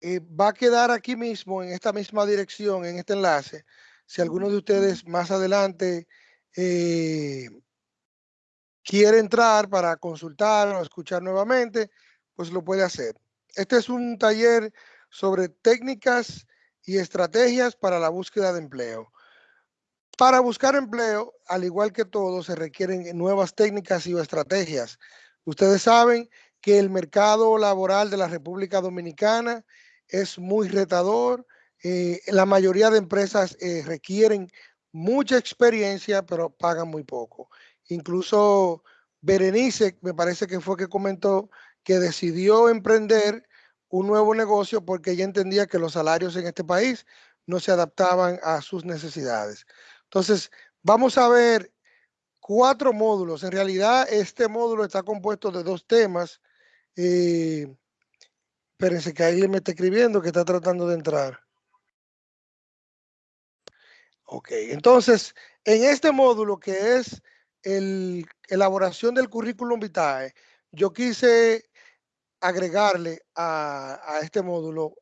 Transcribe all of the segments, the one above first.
eh, va a quedar aquí mismo, en esta misma dirección, en este enlace. Si alguno de ustedes más adelante eh, quiere entrar para consultar o escuchar nuevamente, pues lo puede hacer. Este es un taller sobre técnicas y estrategias para la búsqueda de empleo. Para buscar empleo, al igual que todo, se requieren nuevas técnicas y estrategias. Ustedes saben que el mercado laboral de la República Dominicana es muy retador. Eh, la mayoría de empresas eh, requieren mucha experiencia, pero pagan muy poco. Incluso Berenice, me parece que fue que comentó que decidió emprender un nuevo negocio porque ella entendía que los salarios en este país no se adaptaban a sus necesidades. Entonces, vamos a ver cuatro módulos. En realidad, este módulo está compuesto de dos temas. Eh, espérense que alguien me está escribiendo que está tratando de entrar. Ok, entonces, en este módulo que es el elaboración del currículum vitae, yo quise agregarle a, a este módulo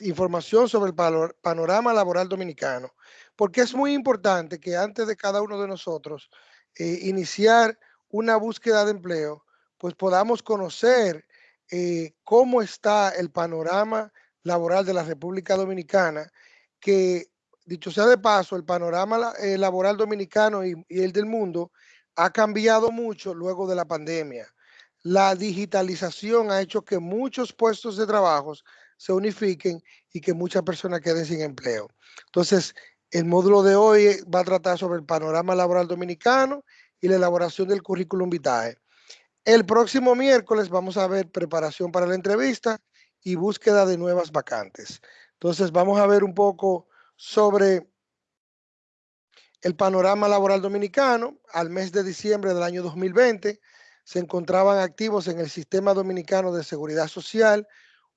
información sobre el panorama laboral dominicano porque es muy importante que antes de cada uno de nosotros eh, iniciar una búsqueda de empleo, pues podamos conocer eh, cómo está el panorama laboral de la República Dominicana, que dicho sea de paso, el panorama eh, laboral dominicano y, y el del mundo ha cambiado mucho luego de la pandemia. La digitalización ha hecho que muchos puestos de trabajo se unifiquen y que muchas personas queden sin empleo. Entonces, el módulo de hoy va a tratar sobre el panorama laboral dominicano y la elaboración del currículum vitae. El próximo miércoles vamos a ver preparación para la entrevista y búsqueda de nuevas vacantes. Entonces vamos a ver un poco sobre el panorama laboral dominicano. Al mes de diciembre del año 2020 se encontraban activos en el sistema dominicano de seguridad social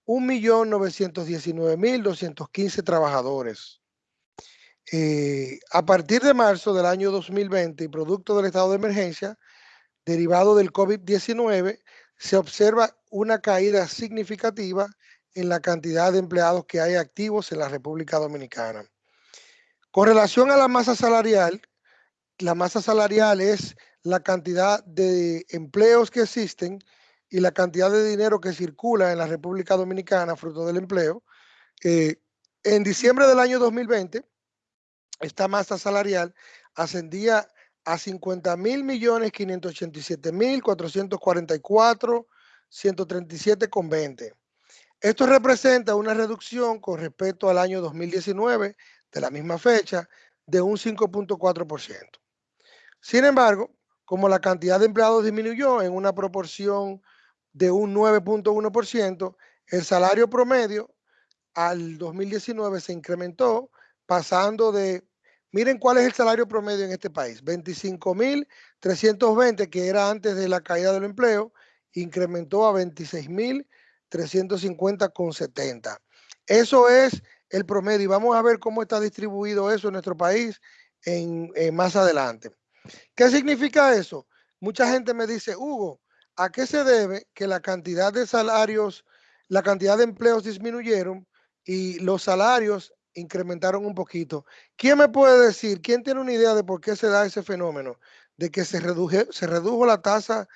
1.919.215 trabajadores. Eh, a partir de marzo del año 2020 y producto del estado de emergencia derivado del COVID-19, se observa una caída significativa en la cantidad de empleados que hay activos en la República Dominicana. Con relación a la masa salarial, la masa salarial es la cantidad de empleos que existen y la cantidad de dinero que circula en la República Dominicana fruto del empleo. Eh, en diciembre del año 2020, esta masa salarial ascendía a 50 mil millones 587 mil 444 137 con 20. Esto representa una reducción con respecto al año 2019 de la misma fecha de un 5.4%. Sin embargo, como la cantidad de empleados disminuyó en una proporción de un 9.1%, el salario promedio al 2019 se incrementó pasando de, miren cuál es el salario promedio en este país, 25.320 que era antes de la caída del empleo, incrementó a 26.350 con 70. Eso es el promedio y vamos a ver cómo está distribuido eso en nuestro país en, más adelante. ¿Qué significa eso? Mucha gente me dice, Hugo, ¿a qué se debe que la cantidad de salarios, la cantidad de empleos disminuyeron y los salarios incrementaron un poquito. ¿Quién me puede decir, quién tiene una idea de por qué se da ese fenómeno? De que se, se redujo la tasa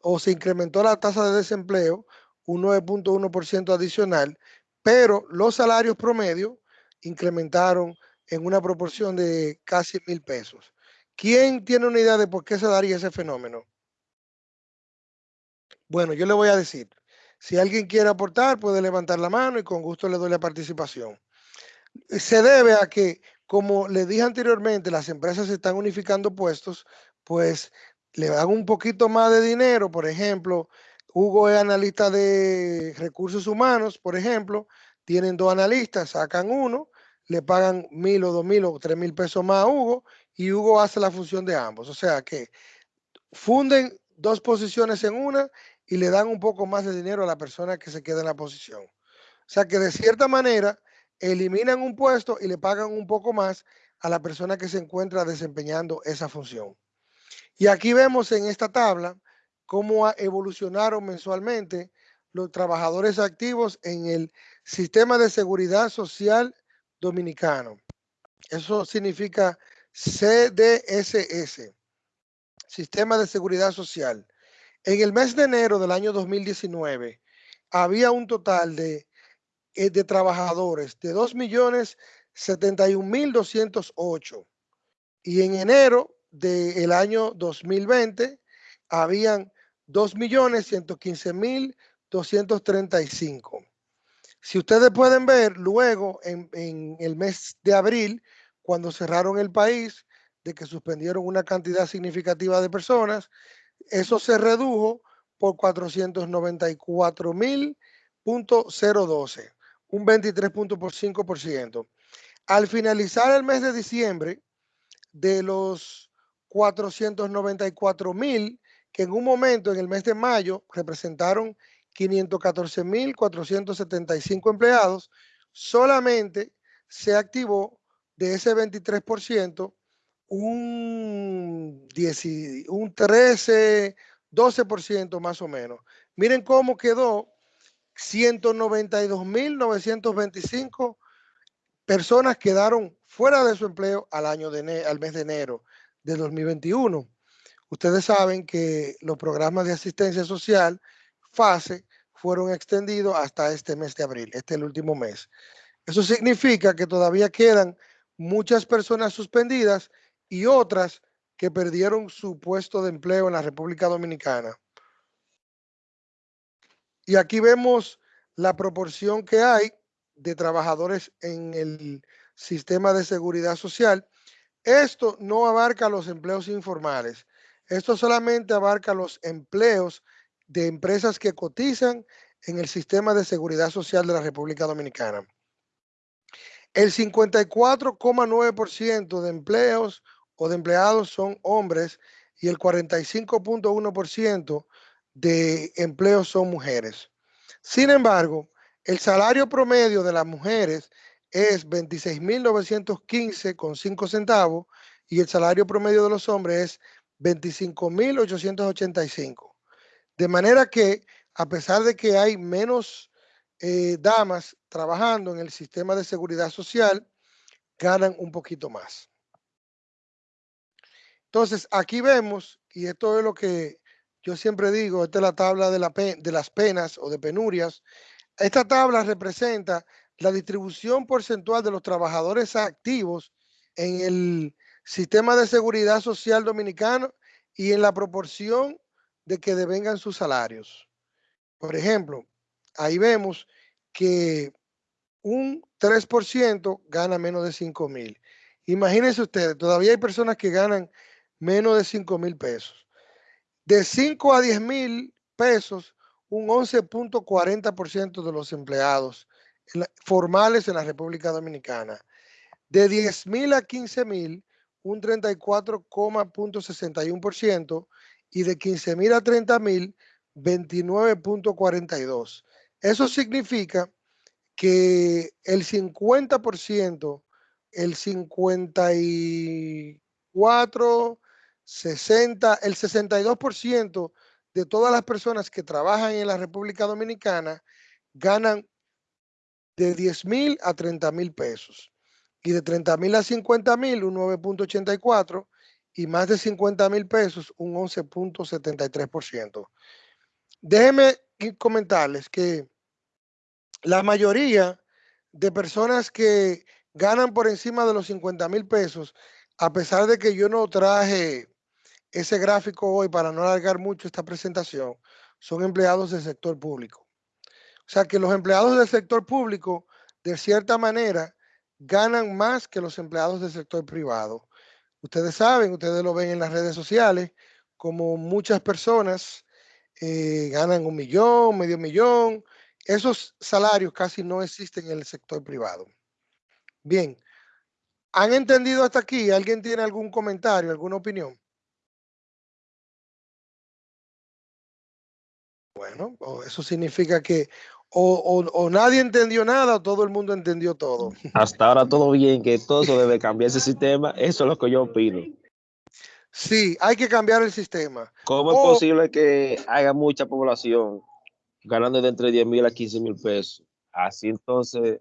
o se incrementó la tasa de desempleo, un 9.1% adicional, pero los salarios promedio incrementaron en una proporción de casi mil pesos. ¿Quién tiene una idea de por qué se daría ese fenómeno? Bueno, yo le voy a decir, si alguien quiere aportar, puede levantar la mano y con gusto le doy la participación se debe a que, como le dije anteriormente, las empresas están unificando puestos, pues le dan un poquito más de dinero. Por ejemplo, Hugo es analista de recursos humanos, por ejemplo, tienen dos analistas, sacan uno, le pagan mil o dos mil o tres mil pesos más a Hugo y Hugo hace la función de ambos. O sea que funden dos posiciones en una y le dan un poco más de dinero a la persona que se queda en la posición. O sea que de cierta manera eliminan un puesto y le pagan un poco más a la persona que se encuentra desempeñando esa función. Y aquí vemos en esta tabla cómo evolucionaron mensualmente los trabajadores activos en el sistema de seguridad social dominicano. Eso significa CDSS, Sistema de Seguridad Social. En el mes de enero del año 2019 había un total de, de trabajadores de 2.071.208 y en enero del año 2020 habían 2.115.235. Si ustedes pueden ver, luego en, en, el mes de abril, cuando cerraron el país, de que suspendieron una cantidad significativa de personas, eso se redujo por 494.012, un 23.5%. Al finalizar el mes de diciembre, de los 494.000 que en un momento en el mes de mayo representaron 514.475 empleados, solamente se activó de ese 23% un, 10, un 13, 12% más o menos. Miren cómo quedó 192.925 personas quedaron fuera de su empleo al, año de al mes de enero de 2021. Ustedes saben que los programas de asistencia social, FASE, fueron extendidos hasta este mes de abril, este es el último mes. Eso significa que todavía quedan muchas personas suspendidas y otras que perdieron su puesto de empleo en la República Dominicana. Y aquí vemos la proporción que hay de trabajadores en el sistema de seguridad social. Esto no abarca los empleos informales. Esto solamente abarca los empleos de empresas que cotizan en el sistema de seguridad social de la República Dominicana. El 54,9% de empleos o de empleados son hombres y el 45.1% de empleos son mujeres. Sin embargo, el salario promedio de las mujeres es 26.915 con 5 centavos y el salario promedio de los hombres es 25.885. De manera que, a pesar de que hay menos eh, damas trabajando en el sistema de seguridad social, ganan un poquito más. Entonces, aquí vemos, y esto es lo que yo siempre digo, esta es la tabla de, la de las penas o de penurias. Esta tabla representa la distribución porcentual de los trabajadores activos en el sistema de seguridad social dominicano y en la proporción de que devengan sus salarios. Por ejemplo, ahí vemos que un 3% gana menos de 5 mil. Imagínense ustedes, todavía hay personas que ganan menos de 5 mil pesos. De 5 a 10 mil pesos, un 11.40% de los empleados formales en la República Dominicana. De 10 mil a 15 mil, un 34,61% y de 15 mil a 30 mil, 29.42. Eso significa que el 50%, el 54, 60, el 62% de todas las personas que trabajan en la República Dominicana ganan de 10 mil a 30 mil pesos. Y de 30 mil a 50 mil, un 9.84. Y más de 50 mil pesos, un 11.73%. Déjenme comentarles que la mayoría de personas que ganan por encima de los 50 mil pesos, a pesar de que yo no traje ese gráfico hoy para no alargar mucho esta presentación, son empleados del sector público. O sea que los empleados del sector público, de cierta manera, ganan más que los empleados del sector privado. Ustedes saben, ustedes lo ven en las redes sociales, como muchas personas eh, ganan un millón, medio millón. Esos salarios casi no existen en el sector privado. Bien, ¿han entendido hasta aquí? ¿Alguien tiene algún comentario, alguna opinión? Bueno, eso significa que o, nadie entendió nada o todo el mundo entendió todo. Hasta ahora todo bien, que todo eso debe cambiar ese sistema. Eso es lo que yo opino. Sí, hay que cambiar el sistema. ¿Cómo es posible que haya mucha población ganando de entre 10 mil a 15 mil pesos. Así entonces...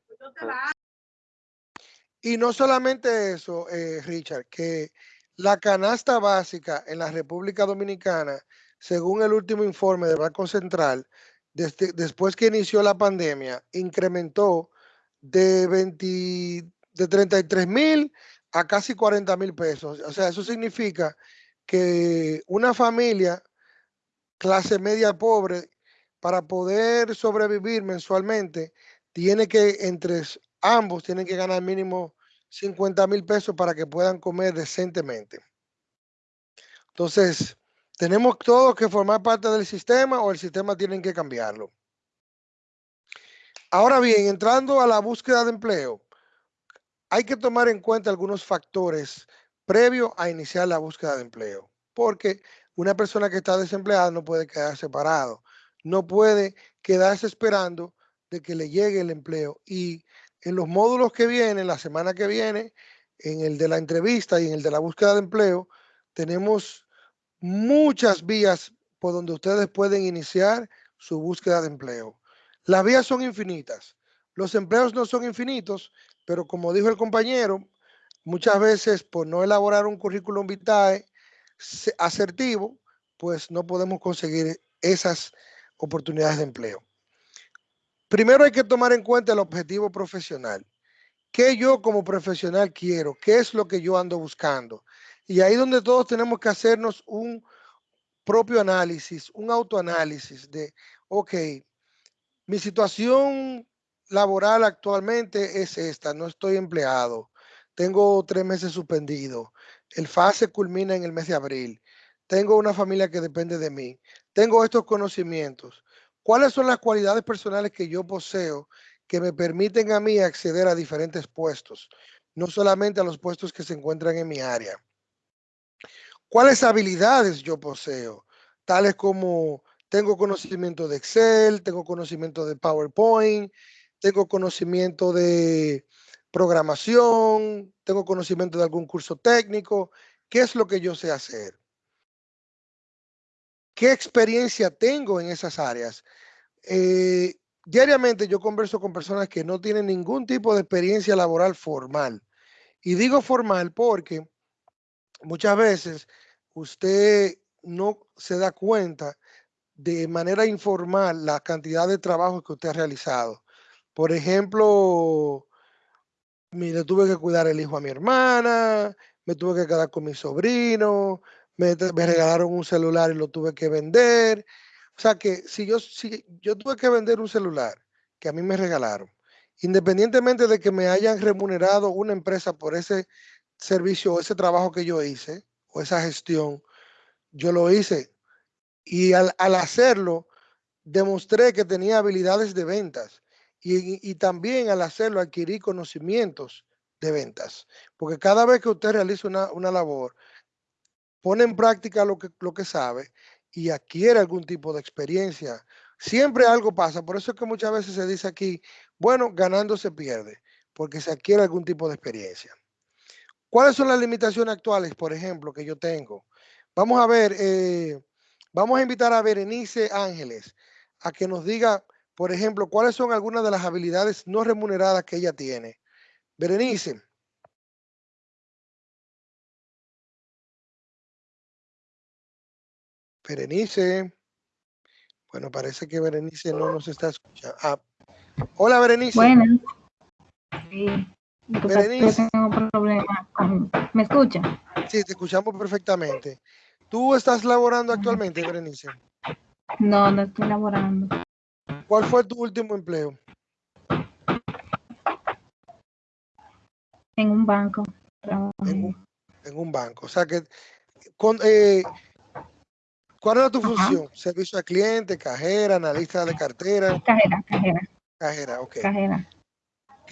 Y no solamente eso, eh, Richard, que la canasta básica en la República Dominicana, según el último informe del Banco Central, después que inició la pandemia, incrementó de, 20, de 33 mil a casi 40 mil pesos. O sea, eso significa que una familia clase media pobre, para poder sobrevivir mensualmente, tiene que, entre ambos, tienen que ganar mínimo 50 mil pesos para que puedan comer decentemente. Entonces, tenemos todos que formar parte del sistema o el sistema tienen que cambiarlo. Ahora bien, entrando a la búsqueda de empleo, hay que tomar en cuenta algunos factores previo a iniciar la búsqueda de empleo, porque una persona que está desempleada no puede quedar separado, no puede quedarse esperando de que le llegue el empleo. Y en los módulos que vienen, la semana que viene, en el de la entrevista y en el de la búsqueda de empleo, tenemos muchas vías por donde ustedes pueden iniciar su búsqueda de empleo. Las vías son infinitas. Los empleos no son infinitos, pero como dijo el compañero, muchas veces por no elaborar un currículum vitae asertivo, pues no podemos conseguir esas oportunidades de empleo. Primero hay que tomar en cuenta el objetivo profesional. ¿Qué yo como profesional quiero? ¿Qué es lo que yo ando buscando? Y ahí donde todos tenemos que hacernos un propio análisis, un autoanálisis de, ok, mi situación laboral actualmente es esta, no estoy empleado, tengo tres meses suspendido, el FASE culmina en el mes de abril, tengo una familia que depende de mí, tengo estos conocimientos. ¿Cuáles son las cualidades personales que yo poseo que me permiten a mí acceder a diferentes puestos? No solamente a los puestos que se encuentran en mi área. ¿Cuáles habilidades yo poseo? Tales como tengo conocimiento de Excel, tengo conocimiento de PowerPoint, tengo conocimiento de programación, tengo conocimiento de algún curso técnico. ¿Qué es lo que yo sé hacer? ¿Qué experiencia tengo en esas áreas? Eh, diariamente yo converso con personas que no tienen ningún tipo de experiencia laboral formal. Y digo formal porque muchas veces usted no se da cuenta de manera informal la cantidad de trabajo que usted ha realizado. Por ejemplo, le tuve que cuidar el hijo a mi hermana, me tuve que quedar con mi sobrino, me, regalaron un celular y lo tuve que vender. O sea que si yo, si yo tuve que vender un celular que a mí me regalaron, independientemente de que me hayan remunerado una empresa por ese servicio o ese trabajo que yo hice esa gestión, yo lo hice. Y al, al hacerlo, demostré que tenía habilidades de ventas y, también al hacerlo adquirí conocimientos de ventas. Porque cada vez que usted realiza una, labor, pone en práctica lo que, lo que sabe y adquiere algún tipo de experiencia. Siempre algo pasa. Por eso es que muchas veces se dice aquí, bueno, ganando se pierde, porque se adquiere algún tipo de experiencia. ¿Cuáles son las limitaciones actuales, por ejemplo, que yo tengo? Vamos a ver, eh, vamos a invitar a Berenice Ángeles a que nos diga por ejemplo, ¿cuáles son algunas de las habilidades no remuneradas que ella tiene? Berenice. Berenice. Bueno, parece que Berenice no nos está escuchando. Ah. Hola, Berenice. Bueno. Sí. Berenice. Tengo problema. ¿Me escucha? Sí, te escuchamos perfectamente. ¿Tú estás laborando actualmente, Berenice? No, no estoy laborando. ¿Cuál fue tu último empleo? En un banco. En un, banco. O sea que, con, eh, ¿cuál era tu función? Servicio al cliente, cajera, analista de cartera. Cajera, cajera. Cajera, ok. Cajera.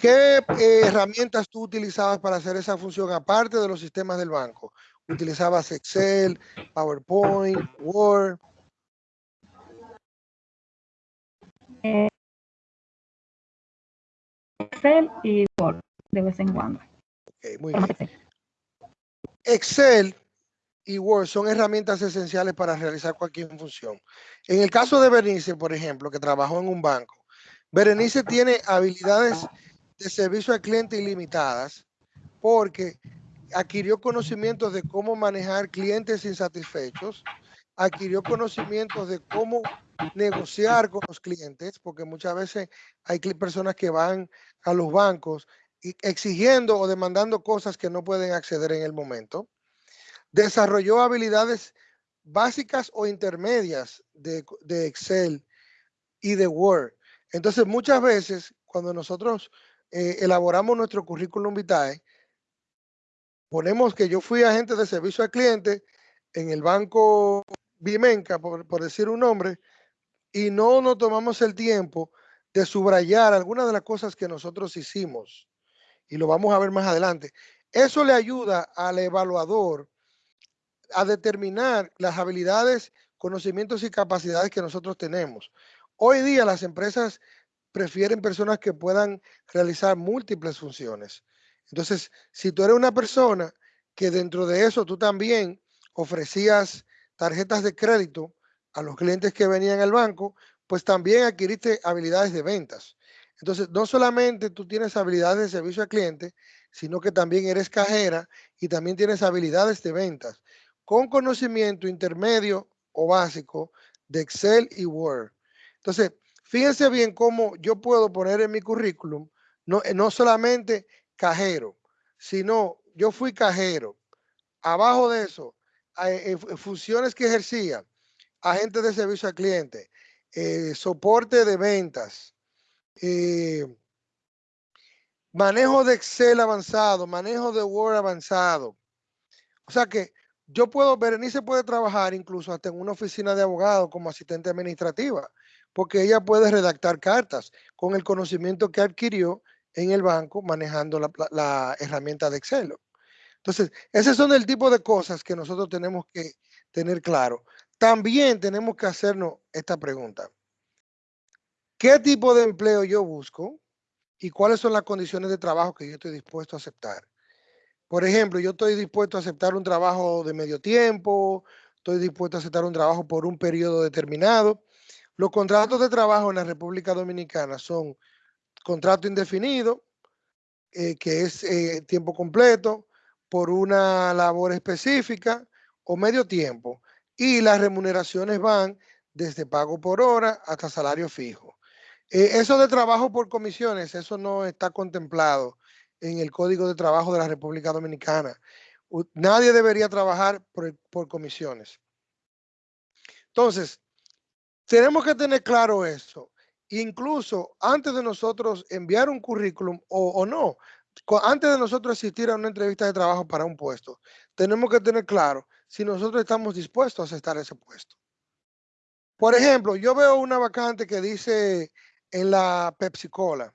¿Qué eh, herramientas tú utilizabas para hacer esa función aparte de los sistemas del banco? ¿Utilizabas Excel, PowerPoint, Word? Excel y Word de vez en cuando. muy bien. Excel y Word son herramientas esenciales para realizar cualquier función. En el caso de Berenice, por ejemplo, que trabajó en un banco, Berenice tiene habilidades de servicio al cliente ilimitadas porque adquirió conocimientos de cómo manejar clientes insatisfechos, adquirió conocimientos de cómo negociar con los clientes, porque muchas veces hay personas que van a los bancos exigiendo o demandando cosas que no pueden acceder en el momento. Desarrolló habilidades básicas o intermedias de, Excel y de Word. Entonces, muchas veces, cuando nosotros eh, elaboramos nuestro currículum vitae, ponemos que yo fui agente de servicio al cliente en el banco Bimenca, por, por decir un nombre, y no nos tomamos el tiempo de subrayar algunas de las cosas que nosotros hicimos. Y lo vamos a ver más adelante. Eso le ayuda al evaluador a determinar las habilidades, conocimientos y capacidades que nosotros tenemos. Hoy día las empresas prefieren personas que puedan realizar múltiples funciones. Entonces, si tú eres una persona que dentro de eso tú también ofrecías tarjetas de crédito a los clientes que venían al banco, pues también adquiriste habilidades de ventas. Entonces, no solamente tú tienes habilidades de servicio al cliente, sino que también eres cajera y también tienes habilidades de ventas con conocimiento intermedio o básico de Excel y Word. Entonces, fíjense bien cómo yo puedo poner en mi currículum, no, no solamente cajero, sino yo fui cajero. Abajo de eso, eh, funciones que ejercía, agente de servicio al cliente, eh, soporte de ventas, eh, manejo de Excel avanzado, manejo de Word avanzado. O sea que yo puedo, Berenice puede trabajar incluso hasta en una oficina de abogado como asistente administrativa, porque ella puede redactar cartas con el conocimiento que adquirió en el banco manejando la, herramienta de Excel. Entonces, ese son el tipo de cosas que nosotros tenemos que tener claro. También tenemos que hacernos esta pregunta. ¿Qué tipo de empleo yo busco? ¿Y cuáles son las condiciones de trabajo que yo estoy dispuesto a aceptar? Por ejemplo, yo estoy dispuesto a aceptar un trabajo de medio tiempo, estoy dispuesto a aceptar un trabajo por un periodo determinado. Los contratos de trabajo en la República Dominicana son contrato indefinido, eh, que es eh, tiempo completo, por una labor específica o medio tiempo. Y las remuneraciones van desde pago por hora hasta salario fijo. Eh, eso de trabajo por comisiones, eso no está contemplado en el Código de Trabajo de la República Dominicana. Nadie debería trabajar por, por comisiones. Entonces, tenemos que tener claro eso incluso antes de nosotros enviar un currículum o, no, antes de nosotros asistir a una entrevista de trabajo para un puesto, tenemos que tener claro si nosotros estamos dispuestos a aceptar ese puesto. Por ejemplo, yo veo una vacante que dice en la Pepsi Cola,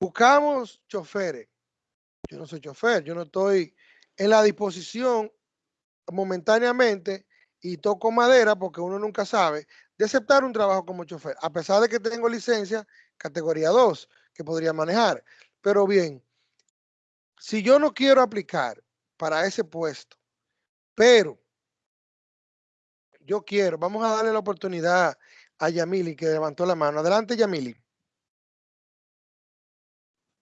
buscamos choferes. Yo no soy chofer, yo no estoy en la disposición momentáneamente y toco madera porque uno nunca sabe de aceptar un trabajo como chofer, a pesar de que tengo licencia categoría 2 que podría manejar. Pero bien, si yo no quiero aplicar para ese puesto, pero yo quiero, vamos a darle la oportunidad a Yamili que levantó la mano. Adelante, Yamili.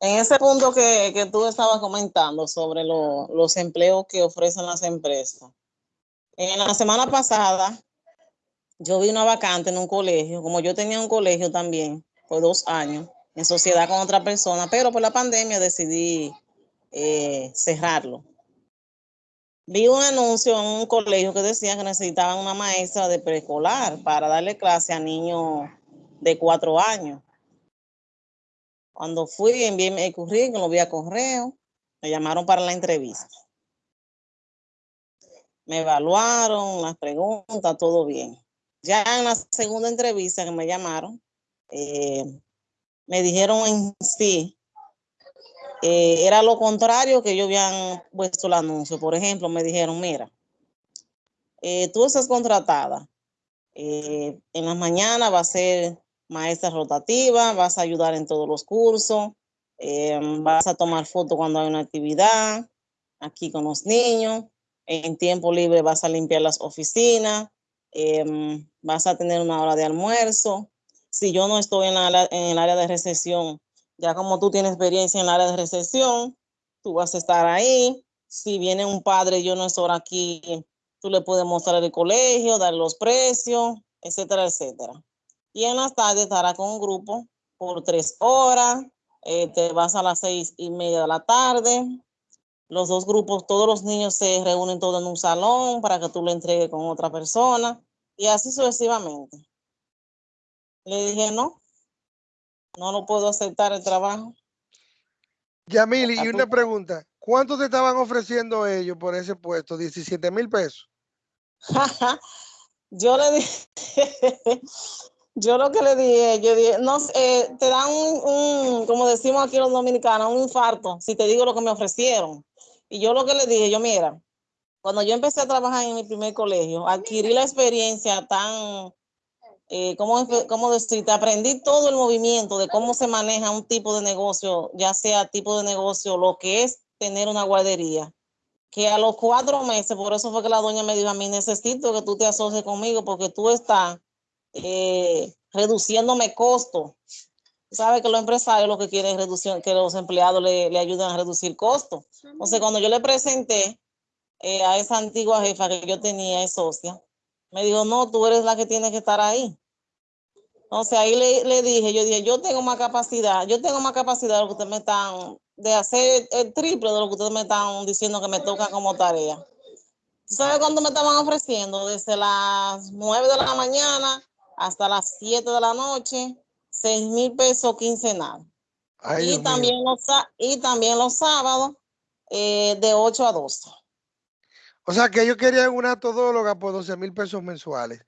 En ese punto que, que tú estabas comentando sobre los empleos que ofrecen las empresas. En la semana pasada yo vi una vacante en un colegio, como yo tenía un colegio también por dos años, en sociedad con otra persona, pero por la pandemia decidí eh, cerrarlo. Vi un anuncio en un colegio que decía que necesitaban una maestra de preescolar para darle clase a niños de cuatro años. Cuando fui, envié mi currículum, lo vi a correo, me llamaron para la entrevista. Me evaluaron, las preguntas, todo bien. Ya en la segunda entrevista que me llamaron, eh, me dijeron en sí, eh, era lo contrario que yo habían puesto el anuncio. Por ejemplo, me dijeron, mira, eh, tú estás contratada. en las mañanas va a ser maestra rotativa, vas a ayudar en todos los cursos, vas a tomar fotos cuando hay una actividad aquí con los niños, en tiempo libre vas a limpiar las oficinas, em, vas a tener una hora de almuerzo. Si yo no estoy en, la, el área de recepción, ya como tú tienes experiencia en el área de recepción, tú vas a estar ahí. Si viene un padre, yo no estoy aquí, tú le puedes mostrar el colegio, dar los precios, etcétera, etcétera. Y en las tardes estará con un grupo por tres horas, eh, te vas a las seis y media de la tarde. Los dos grupos, todos los niños se reúnen todos en un salón para que tú lo entregues con otra persona y así sucesivamente. Le dije, no, no lo puedo aceptar el trabajo. Yamili, y una pregunta, ¿cuánto te estaban ofreciendo ellos por ese puesto? 17 mil pesos. yo le dije, yo lo que le dije, yo dije, no, eh, te dan un, como decimos aquí los dominicanos, un infarto, si te digo lo que me ofrecieron. Y yo lo que le dije, yo mira, cuando yo empecé a trabajar en mi primer colegio, adquirí la experiencia tan, eh, ¿cómo, ¿cómo decirte? Aprendí todo el movimiento de cómo se maneja un tipo de negocio, ya sea tipo de negocio, lo que es tener una guardería. Que a los cuatro meses, por eso fue que la doña me dijo a mí, necesito que tú te asocies conmigo porque tú estás eh, reduciéndome costos. Sabe que los empresarios lo que quieren es reducir, que los empleados le, le ayuden a reducir costos. Entonces, cuando yo le presenté eh, a esa antigua jefa que yo tenía, es socia, me dijo, no, tú eres la que tiene que estar ahí. Entonces ahí le, le, dije, yo dije, yo tengo más capacidad, yo tengo más capacidad de lo que ustedes me están, de hacer el triple de lo que ustedes me están diciendo que me toca como tarea. ¿Sabes cuánto me estaban ofreciendo? Desde las 9 de la mañana hasta las 7 de la noche, 6 mil pesos quincenal. Ay, y, también los, y también los sábados eh, de 8 a 12. O sea que yo quería una todóloga por 12 mil pesos mensuales.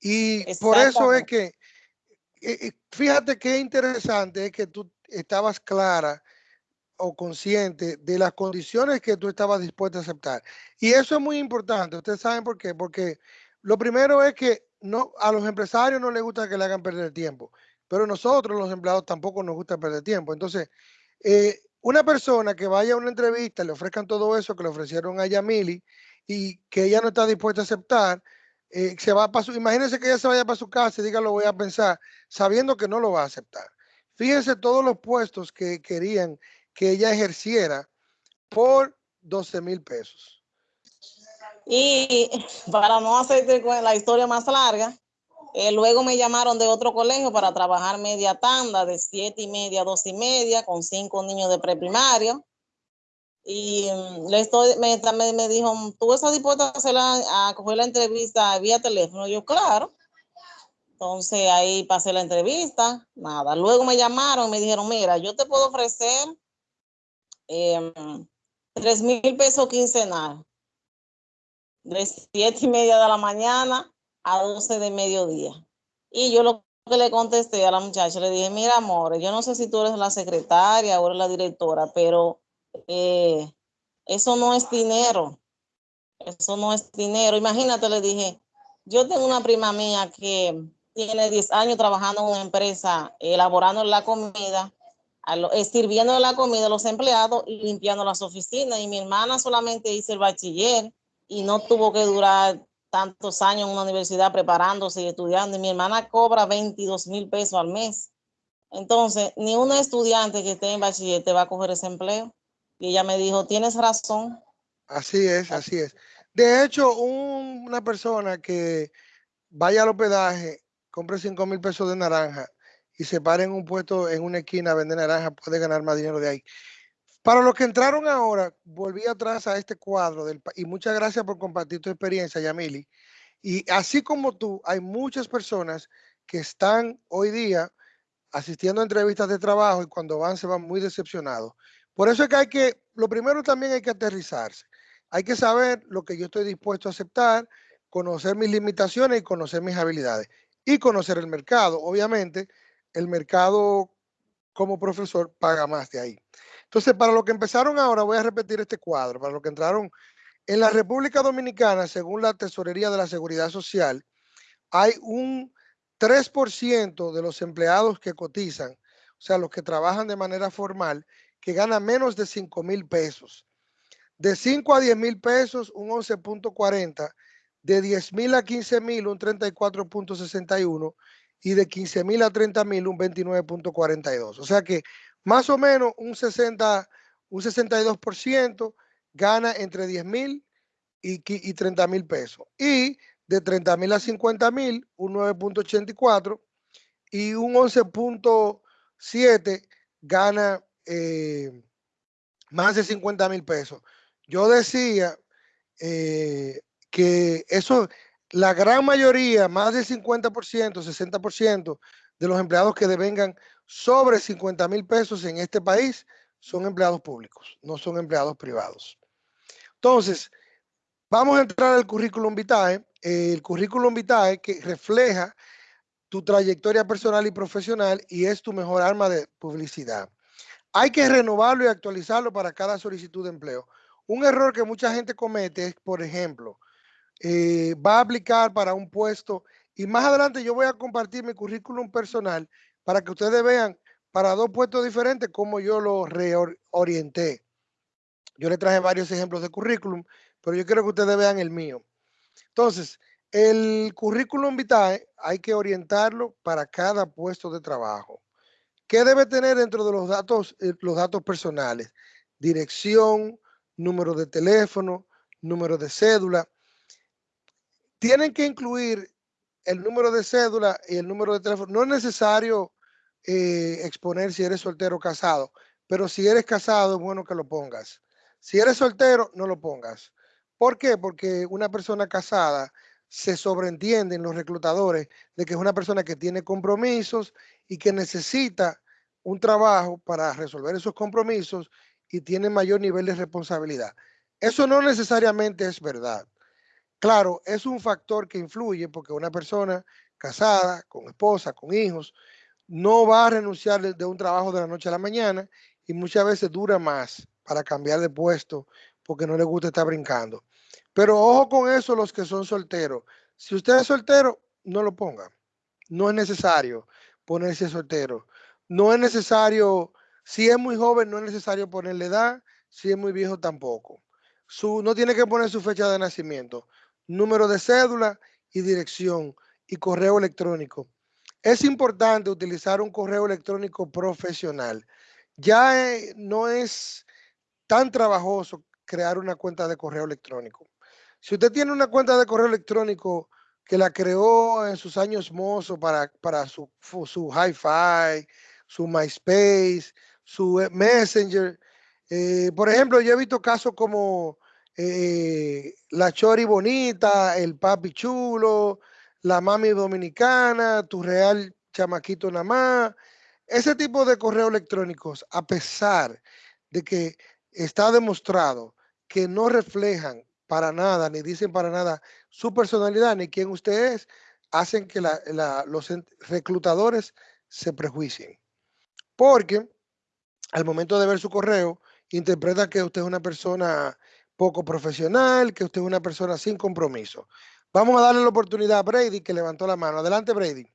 Y por eso es que, eh, fíjate qué interesante es que tú estabas clara o consciente de las condiciones que tú estabas dispuesta a aceptar. Y eso es muy importante. Ustedes saben por qué. Porque lo primero es que no, a los empresarios no les gusta que le hagan perder tiempo, pero nosotros los empleados tampoco nos gusta perder tiempo. Entonces, eh, una persona que vaya a una entrevista, le ofrezcan todo eso que le ofrecieron a Yamili y que ella no está dispuesta a aceptar, eh, se va para su, imagínense que ella se vaya para su casa y diga lo voy a pensar, sabiendo que no lo va a aceptar. Fíjense todos los puestos que querían que ella ejerciera por 12 mil pesos. Y para no hacerte la historia más larga, eh, luego me llamaron de otro colegio para trabajar media tanda de siete y media dos y media con cinco niños de preprimario. Y mm, le estoy, me, me, dijo, ¿tú estás dispuesta a, hacer a coger la entrevista vía teléfono? Yo, claro. Entonces ahí pasé la entrevista, nada. Luego me llamaron y me dijeron, mira, yo te puedo ofrecer eh, tres mil pesos quincenal de siete y media de la mañana a 12 de mediodía. Y yo lo que le contesté a la muchacha, le dije, mira, amor, yo no sé si tú eres la secretaria o eres la directora, pero eh, eso no es dinero. Eso no es dinero. Imagínate, le dije, yo tengo una prima mía que tiene 10 años trabajando en una empresa, elaborando la comida, sirviendo la comida a los empleados y limpiando las oficinas. Y mi hermana solamente hizo el bachiller y no tuvo que durar tantos años en una universidad preparándose y estudiando. Y mi hermana cobra 22 mil pesos al mes. Entonces, ni un estudiante que esté en bachiller te va a coger ese empleo. Y ella me dijo, tienes razón. Así es, así es. De hecho, una persona que vaya al hospedaje, compre 5 mil pesos de naranja y se pare en un puesto en una esquina a vender naranja, puede ganar más dinero de ahí. Para los que entraron ahora, volví atrás a este cuadro del, y muchas gracias por compartir tu experiencia, Yamili. Y así como tú, hay muchas personas que están hoy día asistiendo a entrevistas de trabajo y cuando van se van muy decepcionados. Por eso es que hay que, lo primero también hay que aterrizarse. Hay que saber lo que yo estoy dispuesto a aceptar, conocer mis limitaciones y conocer mis habilidades. Y conocer el mercado. Obviamente, el mercado como profesor paga más de ahí. Entonces, para los que empezaron ahora, voy a repetir este cuadro. Para los que entraron en la República Dominicana, según la Tesorería de la Seguridad Social, hay un 3% de los empleados que cotizan, o sea, los que trabajan de manera formal, que ganan menos de 5 mil pesos. De 5 a 10 mil pesos, un 11.40. De 10 mil a 15 mil, un 34.61. Y de 15 mil a 30 mil, un 29.42. O sea que más o menos un 60, un 62% gana entre 10 mil y, y 30 mil pesos. Y de 30 mil a 50 mil, un 9.84 y un 11.7 gana eh, más de 50 mil pesos. Yo decía eh, que eso, la gran mayoría, más del 50%, 60% de los empleados que devengan sobre 50 mil pesos en este país son empleados públicos, no son empleados privados. Entonces, vamos a entrar al currículum vitae. El currículum vitae que refleja tu trayectoria personal y profesional y es tu mejor arma de publicidad. Hay que renovarlo y actualizarlo para cada solicitud de empleo. Un error que mucha gente comete es, por ejemplo, eh, va a aplicar para un puesto y más adelante yo voy a compartir mi currículum personal para que ustedes vean para dos puestos diferentes cómo yo lo reorienté. Yo le traje varios ejemplos de currículum, pero yo quiero que ustedes vean el mío. Entonces, el currículum vitae hay que orientarlo para cada puesto de trabajo. ¿Qué debe tener dentro de los datos, eh, los datos personales? Dirección, número de teléfono, número de cédula. Tienen que incluir el número de cédula y el número de teléfono. No es necesario eh, exponer si eres soltero o casado, pero si eres casado es bueno que lo pongas. Si eres soltero, no lo pongas. ¿Por qué? Porque una persona casada se sobreentienden los reclutadores de que es una persona que tiene compromisos y que necesita un trabajo para resolver esos compromisos y tiene mayor nivel de responsabilidad. Eso no necesariamente es verdad. Claro, es un factor que influye porque una persona casada, con esposa, con hijos, no va a renunciar de un trabajo de la noche a la mañana y muchas veces dura más para cambiar de puesto porque no le gusta estar brincando. Pero ojo con eso los que son solteros. Si usted es soltero, no lo ponga. No es necesario ponerse soltero. No es necesario, si es muy joven, no es necesario ponerle edad. Si es muy viejo, tampoco. Su, no tiene que poner su fecha de nacimiento, número de cédula y dirección y correo electrónico. Es importante utilizar un correo electrónico profesional. Ya eh, no es tan trabajoso crear una cuenta de correo electrónico. Si usted tiene una cuenta de correo electrónico que la creó en sus años mozos para, para su, su hi-fi, su MySpace, su eh, Messenger. Eh, por ejemplo, yo he visto casos como la Chori Bonita, el Papi Chulo, la Mami Dominicana, tu Real Chamaquito Namá. Ese tipo de correos electrónicos, a pesar de que está demostrado que no reflejan para nada, ni dicen para nada su personalidad, ni quién usted es, hacen que los reclutadores se prejuicien. Porque al momento de ver su correo, interpretan que usted es una persona poco profesional, que usted es una persona sin compromiso. Vamos a darle la oportunidad a Brady, que levantó la mano. Adelante, Brady.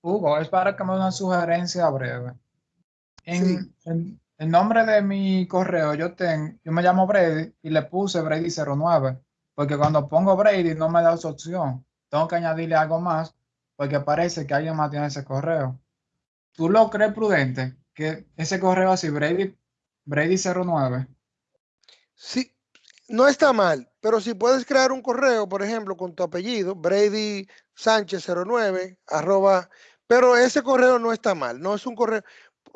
Hugo, es para que me dé una sugerencia breve. En, en, el nombre de mi correo, yo tengo, yo me llamo Brady y le puse Brady09, porque cuando pongo Brady no me da esa opción. Tengo que añadirle algo más, porque parece que alguien más tiene ese correo. ¿Tú lo crees prudente que ese correo así, Brady, Brady09? Sí, no está mal, pero si puedes crear un correo, por ejemplo, con tu apellido, Brady Sánchez 09, arroba, pero ese correo no está mal, no es un correo,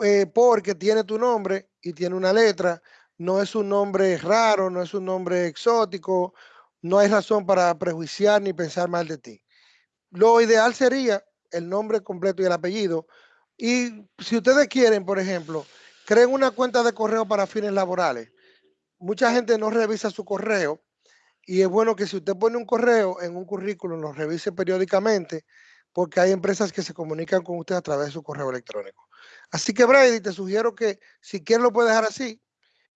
eh, porque tiene tu nombre y tiene una letra, no es un nombre raro, no es un nombre exótico, no hay razón para prejuiciar ni pensar mal de ti. Lo ideal sería el nombre completo y el apellido. Y si ustedes quieren, por ejemplo, creen una cuenta de correo para fines laborales. Mucha gente no revisa su correo y es bueno que si usted pone un correo en un currículum, lo revise periódicamente porque hay empresas que se comunican con usted a través de su correo electrónico. Así que Brady, te sugiero que si quieres lo puedes dejar así,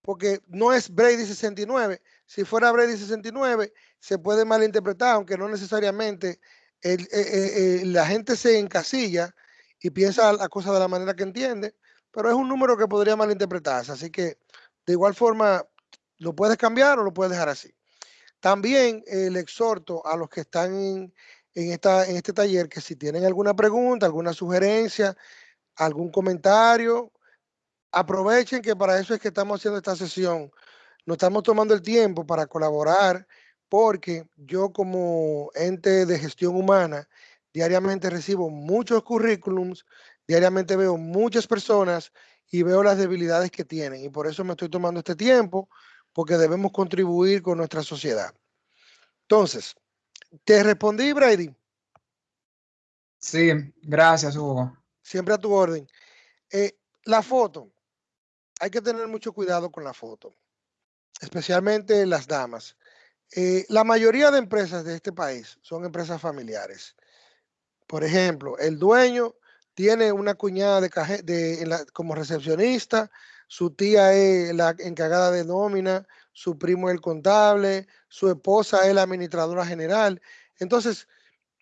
porque no es Brady 69. Si fuera Brady 69, se puede malinterpretar, aunque no necesariamente eh, eh, eh, la gente se encasilla y piensa la cosa de la manera que entiende, pero es un número que podría malinterpretarse. Así que De igual forma, lo puedes cambiar o lo puedes dejar así. También eh, le exhorto a los que están en, en este taller que si tienen alguna pregunta, alguna sugerencia, algún comentario, aprovechen que para eso es que estamos haciendo esta sesión. Nos estamos tomando el tiempo para colaborar porque yo como ente de gestión humana diariamente recibo muchos currículums, diariamente veo muchas personas y veo las debilidades que tienen y por eso me estoy tomando este tiempo porque debemos contribuir con nuestra sociedad. Entonces, ¿te respondí, Brady? Sí, gracias, Hugo. Siempre a tu orden. Eh, la foto. Hay que tener mucho cuidado con la foto, especialmente las damas. Eh, la mayoría de empresas de este país son empresas familiares. Por ejemplo, el dueño tiene una cuñada de, de como recepcionista, su tía es la encargada de nómina, su primo es el contable, su esposa es la administradora general. Entonces,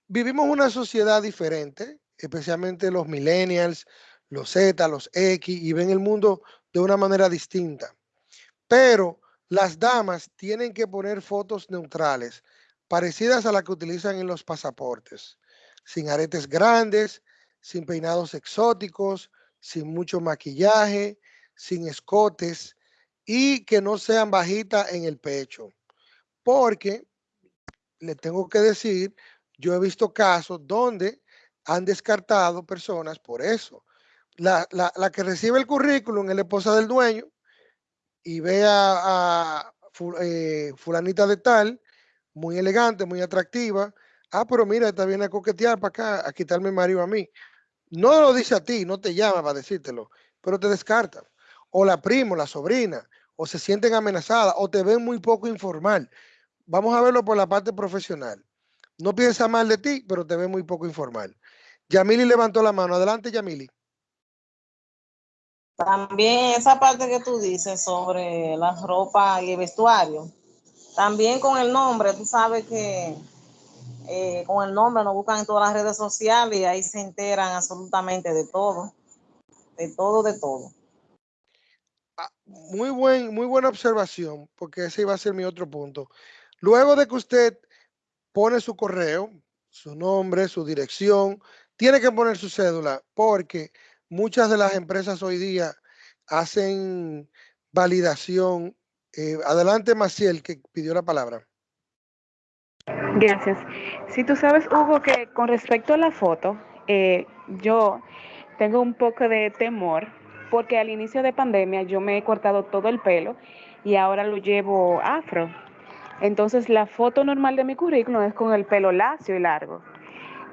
vivimos una sociedad diferente, especialmente los millennials, los Z, los X, y ven el mundo de una manera distinta. Pero las damas tienen que poner fotos neutrales, parecidas a las que utilizan en los pasaportes, sin aretes grandes, sin peinados exóticos, sin mucho maquillaje, sin escotes y que no sean bajitas en el pecho. Porque, le tengo que decir, yo he visto casos donde han descartado personas por eso. La, que recibe el currículum es la esposa del dueño y ve a, eh, fulanita de tal, muy elegante, muy atractiva. Ah, pero mira, está bien a coquetear para acá, a quitarme el marido a mí. No lo dice a ti, no te llama para decírtelo, pero te descarta o la primo, la sobrina, o se sienten amenazadas, o te ven muy poco informal. Vamos a verlo por la parte profesional. No piensa mal de ti, pero te ve muy poco informal. Yamili levantó la mano. Adelante, Yamili. También esa parte que tú dices sobre la ropa y el vestuario. También con el nombre, tú sabes que eh, con el nombre nos buscan en todas las redes sociales y ahí se enteran absolutamente de todo. De todo, de todo. Ah, muy, buen, muy buena observación, porque ese iba a ser mi otro punto. Luego de que usted pone su correo, su nombre, su dirección, tiene que poner su cédula, porque muchas de las empresas hoy día hacen validación. Eh, adelante, Maciel, que pidió la palabra. Gracias. Si tú sabes, Hugo, que con respecto a la foto, eh, yo tengo un poco de temor porque al inicio de pandemia yo me he cortado todo el pelo y ahora lo llevo afro. Entonces la foto normal de mi currículum es con el pelo lacio y largo.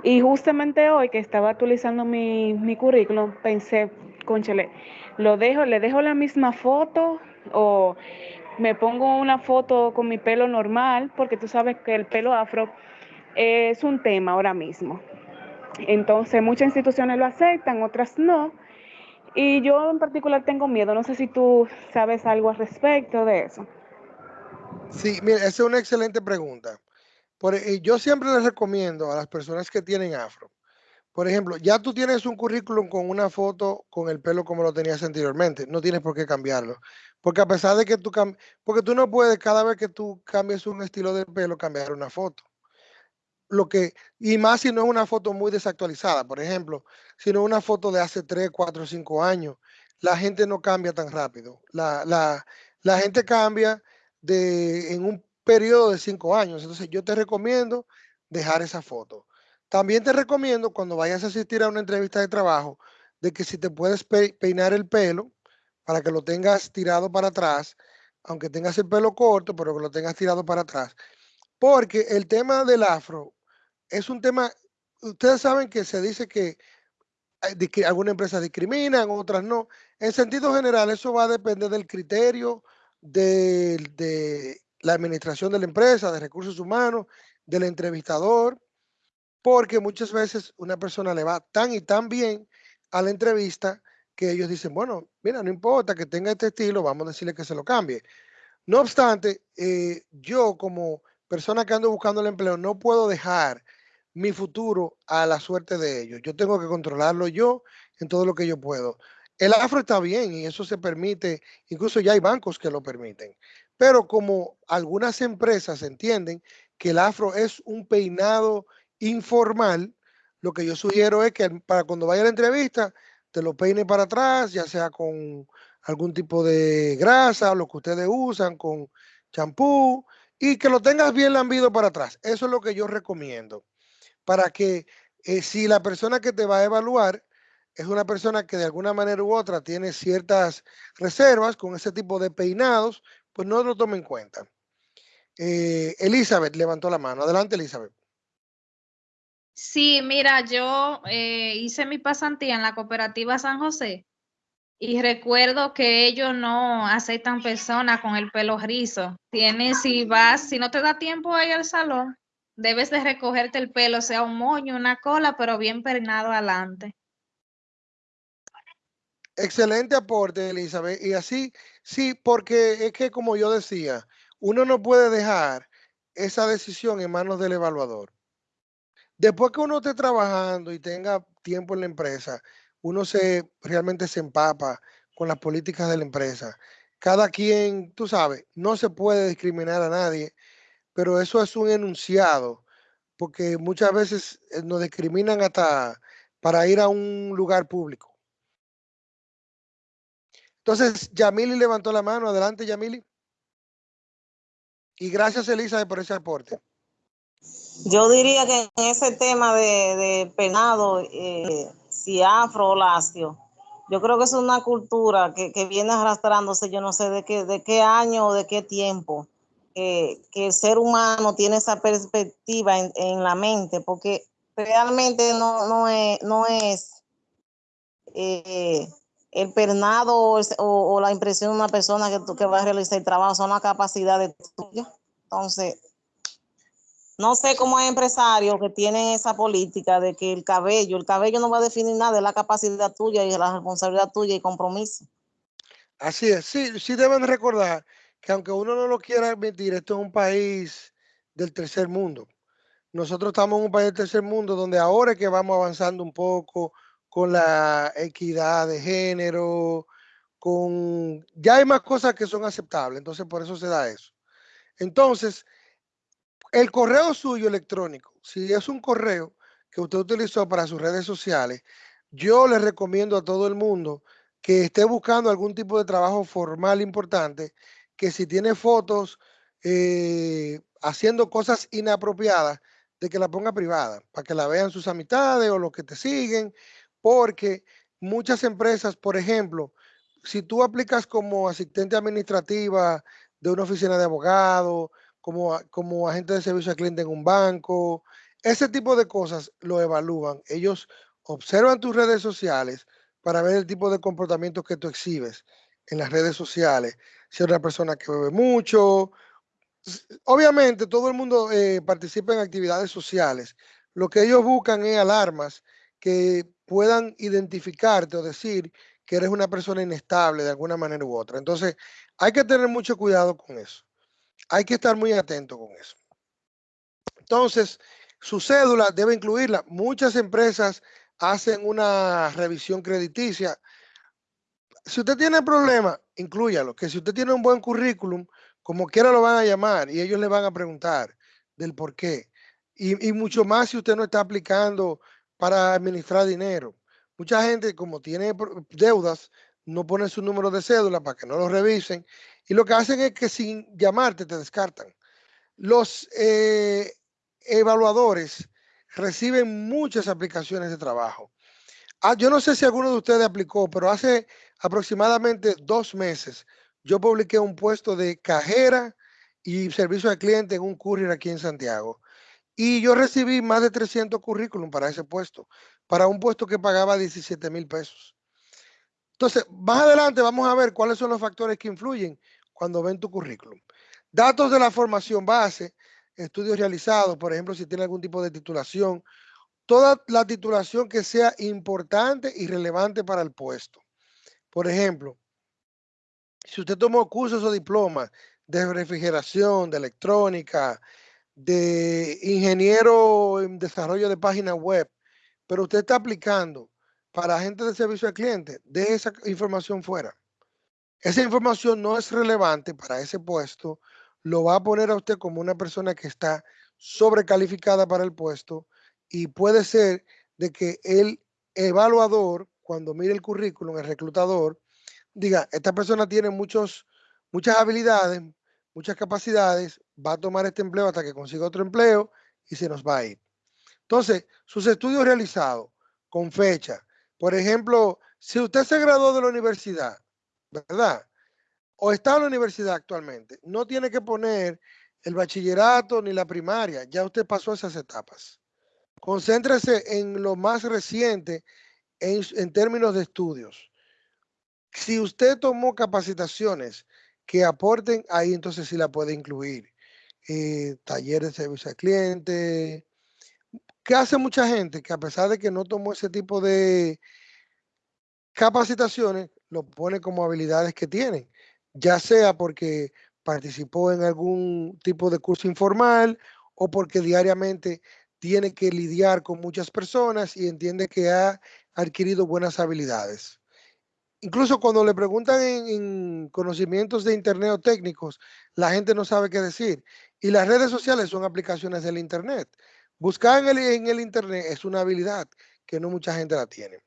Y justamente hoy que estaba actualizando mi, mi currículum, pensé, conchale, lo dejo, le dejo la misma foto o me pongo una foto con mi pelo normal, porque tú sabes que el pelo afro es un tema ahora mismo. Entonces muchas instituciones lo aceptan, otras no. Y yo en particular tengo miedo, no sé si tú sabes algo al respecto de eso. Sí, mira, esa es una excelente pregunta. Por, eh, yo siempre les recomiendo a las personas que tienen afro, por ejemplo, ya tú tienes un currículum con una foto con el pelo como lo tenías anteriormente, no tienes por qué cambiarlo. Porque a pesar de que tú porque tú no puedes cada vez que tú cambies un estilo de pelo cambiar una foto lo que, y más si no es una foto muy desactualizada, por ejemplo, si no es una foto de hace 3, 4, 5 años, la gente no cambia tan rápido. La, la, la gente cambia de, en un periodo de 5 años. Entonces yo te recomiendo dejar esa foto. También te recomiendo cuando vayas a asistir a una entrevista de trabajo, de que si te puedes peinar el pelo para que lo tengas tirado para atrás, aunque tengas el pelo corto, pero que lo tengas tirado para atrás. Porque el tema del afro es un tema, ustedes saben que se dice que, que algunas empresas discriminan, otras no. En sentido general, eso va a depender del criterio de, de la administración de la empresa, de recursos humanos, del entrevistador, porque muchas veces una persona le va tan y tan bien a la entrevista que ellos dicen, bueno, mira, no importa que tenga este estilo, vamos a decirle que se lo cambie. No obstante, eh, yo como persona que ando buscando el empleo no puedo dejar mi futuro a la suerte de ellos. Yo tengo que controlarlo yo en todo lo que yo puedo. El afro está bien y eso se permite, incluso ya hay bancos que lo permiten. Pero como algunas empresas entienden que el afro es un peinado informal, lo que yo sugiero es que para cuando vaya a la entrevista, te lo peine para atrás, ya sea con algún tipo de grasa, lo que ustedes usan, con champú, y que lo tengas bien lambido para atrás. Eso es lo que yo recomiendo. Para que eh, si la persona que te va a evaluar es una persona que de alguna manera u otra tiene ciertas reservas con ese tipo de peinados, pues no lo tome en cuenta. Eh, Elizabeth levantó la mano. Adelante, Elizabeth. Sí, mira, yo eh, hice mi pasantía en la cooperativa San José y recuerdo que ellos no aceptan personas con el pelo rizo. Tienes, si vas, si no te da tiempo a ir al salón, debes de recogerte el pelo, sea un moño, una cola, pero bien peinado adelante. Excelente aporte, Elizabeth. Y así, sí, porque es que como yo decía, uno no puede dejar esa decisión en manos del evaluador. Después que uno esté trabajando y tenga tiempo en la empresa, uno se realmente se empapa con las políticas de la empresa. Cada quien, tú sabes, no se puede discriminar a nadie, pero eso es un enunciado, porque muchas veces eh, nos discriminan hasta para ir a un lugar público. Entonces, Yamili levantó la mano. Adelante, Yamili. Y gracias, Elisa, por ese aporte. Yo diría que en ese tema de, penado, eh, si afro o lacio, yo creo que es una cultura que, viene arrastrándose, yo no sé de qué, de qué año o de qué tiempo, que el ser humano tiene esa perspectiva en, la mente, porque realmente no, no es, no es eh, el pernado o, la impresión de una persona que, que va a realizar el trabajo, son las capacidades tuyas. Entonces, no sé cómo hay empresarios que tienen esa política de que el cabello, el cabello no va a definir nada, es la capacidad tuya y la responsabilidad tuya y compromiso. Así es, sí, sí deben recordar que aunque uno no lo quiera admitir, esto es un país del tercer mundo. Nosotros estamos en un país del tercer mundo donde ahora es que vamos avanzando un poco con la equidad de género, con... Ya hay más cosas que son aceptables, entonces por eso se da eso. Entonces, el correo suyo electrónico, si es un correo que usted utilizó para sus redes sociales, yo le recomiendo a todo el mundo que esté buscando algún tipo de trabajo formal importante, que si tiene fotos eh, haciendo cosas inapropiadas, de que la ponga privada, para que la vean sus amistades o los que te siguen, porque muchas empresas, por ejemplo, si tú aplicas como asistente administrativa de una oficina de abogado, como, como agente de servicio al cliente en un banco, ese tipo de cosas lo evalúan. Ellos observan tus redes sociales para ver el tipo de comportamiento que tú exhibes en las redes sociales. Si eres una persona que bebe mucho. Obviamente todo el mundo eh, participa en actividades sociales. Lo que ellos buscan es alarmas que puedan identificarte o decir que eres una persona inestable de alguna manera u otra. Entonces hay que tener mucho cuidado con eso hay que estar muy atento con eso. Entonces, su cédula debe incluirla. Muchas empresas hacen una revisión crediticia. Si usted tiene problemas, incluyalo. Que si usted tiene un buen currículum, como quiera lo van a llamar y ellos le van a preguntar del por qué. Y, y mucho más si usted no está aplicando para administrar dinero. Mucha gente, como tiene deudas, no pone su número de cédula para que no lo revisen y lo que hacen es que sin llamarte te descartan. Los eh, evaluadores reciben muchas aplicaciones de trabajo. Ah, yo no sé si alguno de ustedes aplicó, pero hace aproximadamente dos meses yo publiqué un puesto de cajera y servicio al cliente en un courier aquí en Santiago. Y yo recibí más de 300 currículum para ese puesto, para un puesto que pagaba 17 mil pesos. Entonces, más adelante vamos a ver cuáles son los factores que influyen cuando ven tu currículum. Datos de la formación base, estudios realizados, por ejemplo, si tiene algún tipo de titulación, toda la titulación que sea importante y relevante para el puesto. Por ejemplo, si usted tomó cursos o diplomas de refrigeración, de electrónica, de ingeniero en desarrollo de páginas web, pero usted está aplicando para agentes de servicio al cliente, de esa información fuera. Esa información no es relevante para ese puesto, lo va a poner a usted como una persona que está sobrecalificada para el puesto y puede ser de que el evaluador, cuando mire el currículum, el reclutador, diga, esta persona tiene muchos, muchas habilidades, muchas capacidades, va a tomar este empleo hasta que consiga otro empleo y se nos va a ir. Entonces, sus estudios realizados con fecha. Por ejemplo, si usted se graduó de la universidad, ¿verdad? O está en la universidad actualmente, no tiene que poner el bachillerato ni la primaria, ya usted pasó esas etapas. Concéntrese en lo más reciente en, términos de estudios. Si usted tomó capacitaciones que aporten ahí, entonces sí la puede incluir. Eh, talleres de servicio al cliente. ¿Qué hace mucha gente? Que a pesar de que no tomó ese tipo de capacitaciones, lo pone como habilidades que tienen, ya sea porque participó en algún tipo de curso informal o porque diariamente tiene que lidiar con muchas personas y entiende que ha adquirido buenas habilidades. Incluso cuando le preguntan en, conocimientos de Internet o técnicos, la gente no sabe qué decir. Y las redes sociales son aplicaciones del Internet. Buscar en el, en el Internet es una habilidad que no mucha gente la tiene.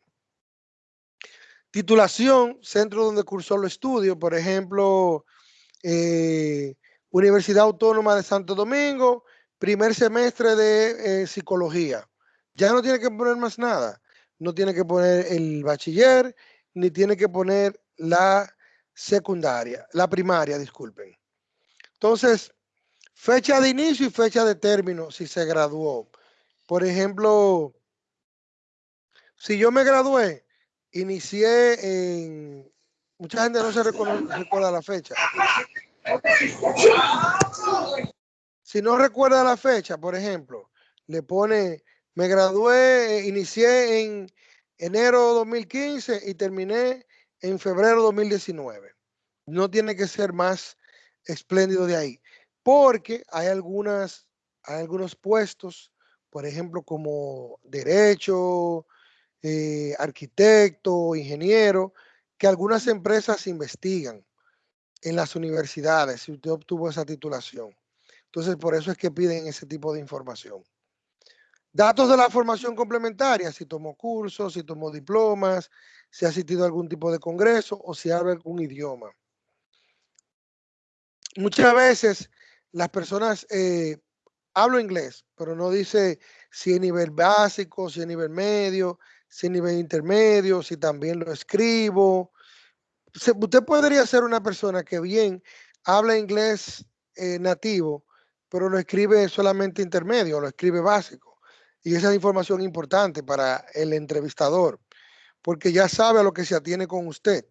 Titulación, centro donde cursó los estudios, por ejemplo, eh, Universidad Autónoma de Santo Domingo, primer semestre de eh, psicología. Ya no tiene que poner más nada. No tiene que poner el bachiller, ni tiene que poner la secundaria, la primaria, disculpen. Entonces, fecha de inicio y fecha de término si se graduó. Por ejemplo, si yo me gradué inicié en... Mucha gente no se recuerda la fecha. Si no recuerda la fecha, por ejemplo, le pone, me gradué, inicié en enero 2015 y terminé en febrero 2019. No tiene que ser más espléndido de ahí, porque hay algunas, hay algunos puestos, por ejemplo, como derecho, eh, arquitecto, ingeniero, que algunas empresas investigan en las universidades si usted obtuvo esa titulación. Entonces, por eso es que piden ese tipo de información. Datos de la formación complementaria, si tomó cursos, si tomó diplomas, si ha asistido a algún tipo de congreso o si habla algún idioma. Muchas veces las personas eh, hablo inglés, pero no dice si es nivel básico, si es nivel medio, si nivel intermedio, si también lo escribo. Usted podría ser una persona que bien habla inglés eh, nativo, pero lo escribe solamente intermedio, lo escribe básico. Y esa es información importante para el entrevistador, porque ya sabe a lo que se atiene con usted.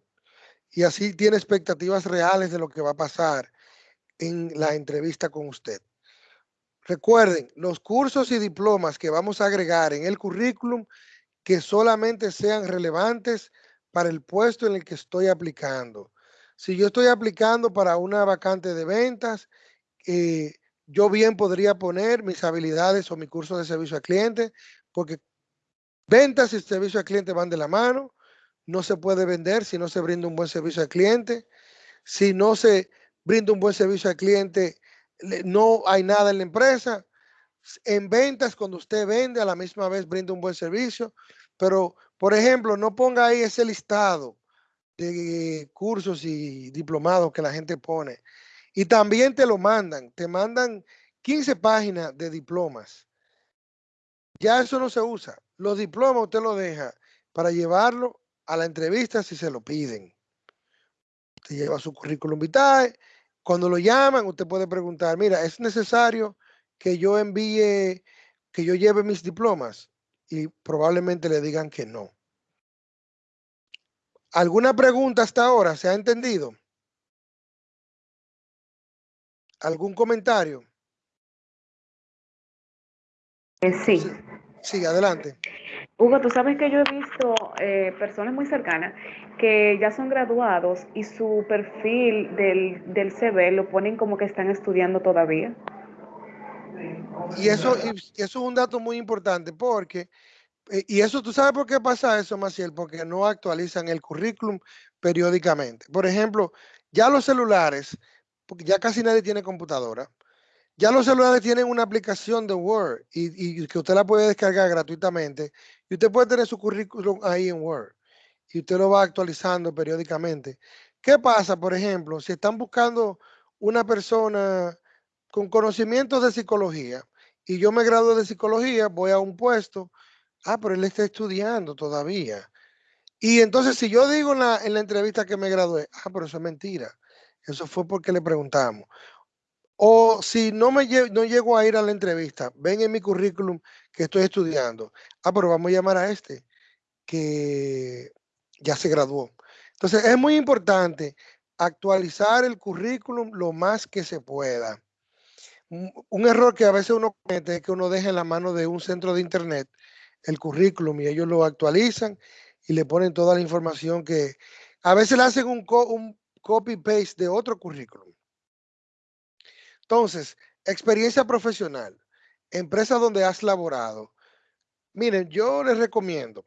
Y así tiene expectativas reales de lo que va a pasar en la entrevista con usted. Recuerden, los cursos y diplomas que vamos a agregar en el currículum que solamente sean relevantes para el puesto en el que estoy aplicando. Si yo estoy aplicando para una vacante de ventas, eh, yo bien podría poner mis habilidades o mi curso de servicio al cliente, porque ventas y servicio al cliente van de la mano. No se puede vender si no se brinda un buen servicio al cliente. Si no se brinda un buen servicio al cliente, no hay nada en la empresa en ventas, cuando usted vende, a la misma vez brinda un buen servicio. Pero, por ejemplo, no ponga ahí ese listado de cursos y diplomados que la gente pone. Y también te lo mandan, te mandan 15 páginas de diplomas. Ya eso no se usa. Los diplomas usted lo deja para llevarlo a la entrevista si se lo piden. Usted lleva su currículum vitae. Cuando lo llaman, usted puede preguntar, mira, ¿es necesario que yo envíe, que yo lleve mis diplomas? Y probablemente le digan que no. ¿Alguna pregunta hasta ahora? ¿Se ha entendido? ¿Algún comentario? Eh, sí. sí. adelante. Hugo, tú sabes que yo he visto eh, personas muy cercanas que ya son graduados y su perfil del, del CV lo ponen como que están estudiando todavía. Y eso, y eso es un dato muy importante porque Eh, Y eso, ¿tú sabes por qué pasa eso, Maciel? Porque no actualizan el currículum periódicamente. Por ejemplo, ya los celulares, porque ya casi nadie tiene computadora, ya los celulares tienen una aplicación de Word y, que usted la puede descargar gratuitamente y usted puede tener su currículum ahí en Word y usted lo va actualizando periódicamente. ¿Qué pasa, por ejemplo, si están buscando una persona con conocimientos de psicología y yo me gradué de psicología, voy a un puesto, ah, pero él está estudiando todavía. Y entonces si yo digo en la, en la entrevista que me gradué, ah, pero eso es mentira. Eso fue porque le preguntamos. O si no me no llego a ir a la entrevista, ven en mi currículum que estoy estudiando. Ah, pero vamos a llamar a este que ya se graduó. Entonces es muy importante actualizar el currículum lo más que se pueda. Un, error que a veces uno comete es que uno deja en la mano de un centro de internet el currículum y ellos lo actualizan y le ponen toda la información que a veces le hacen un, un copy-paste de otro currículum. Entonces, experiencia profesional, empresa donde has laborado. Miren, yo les recomiendo,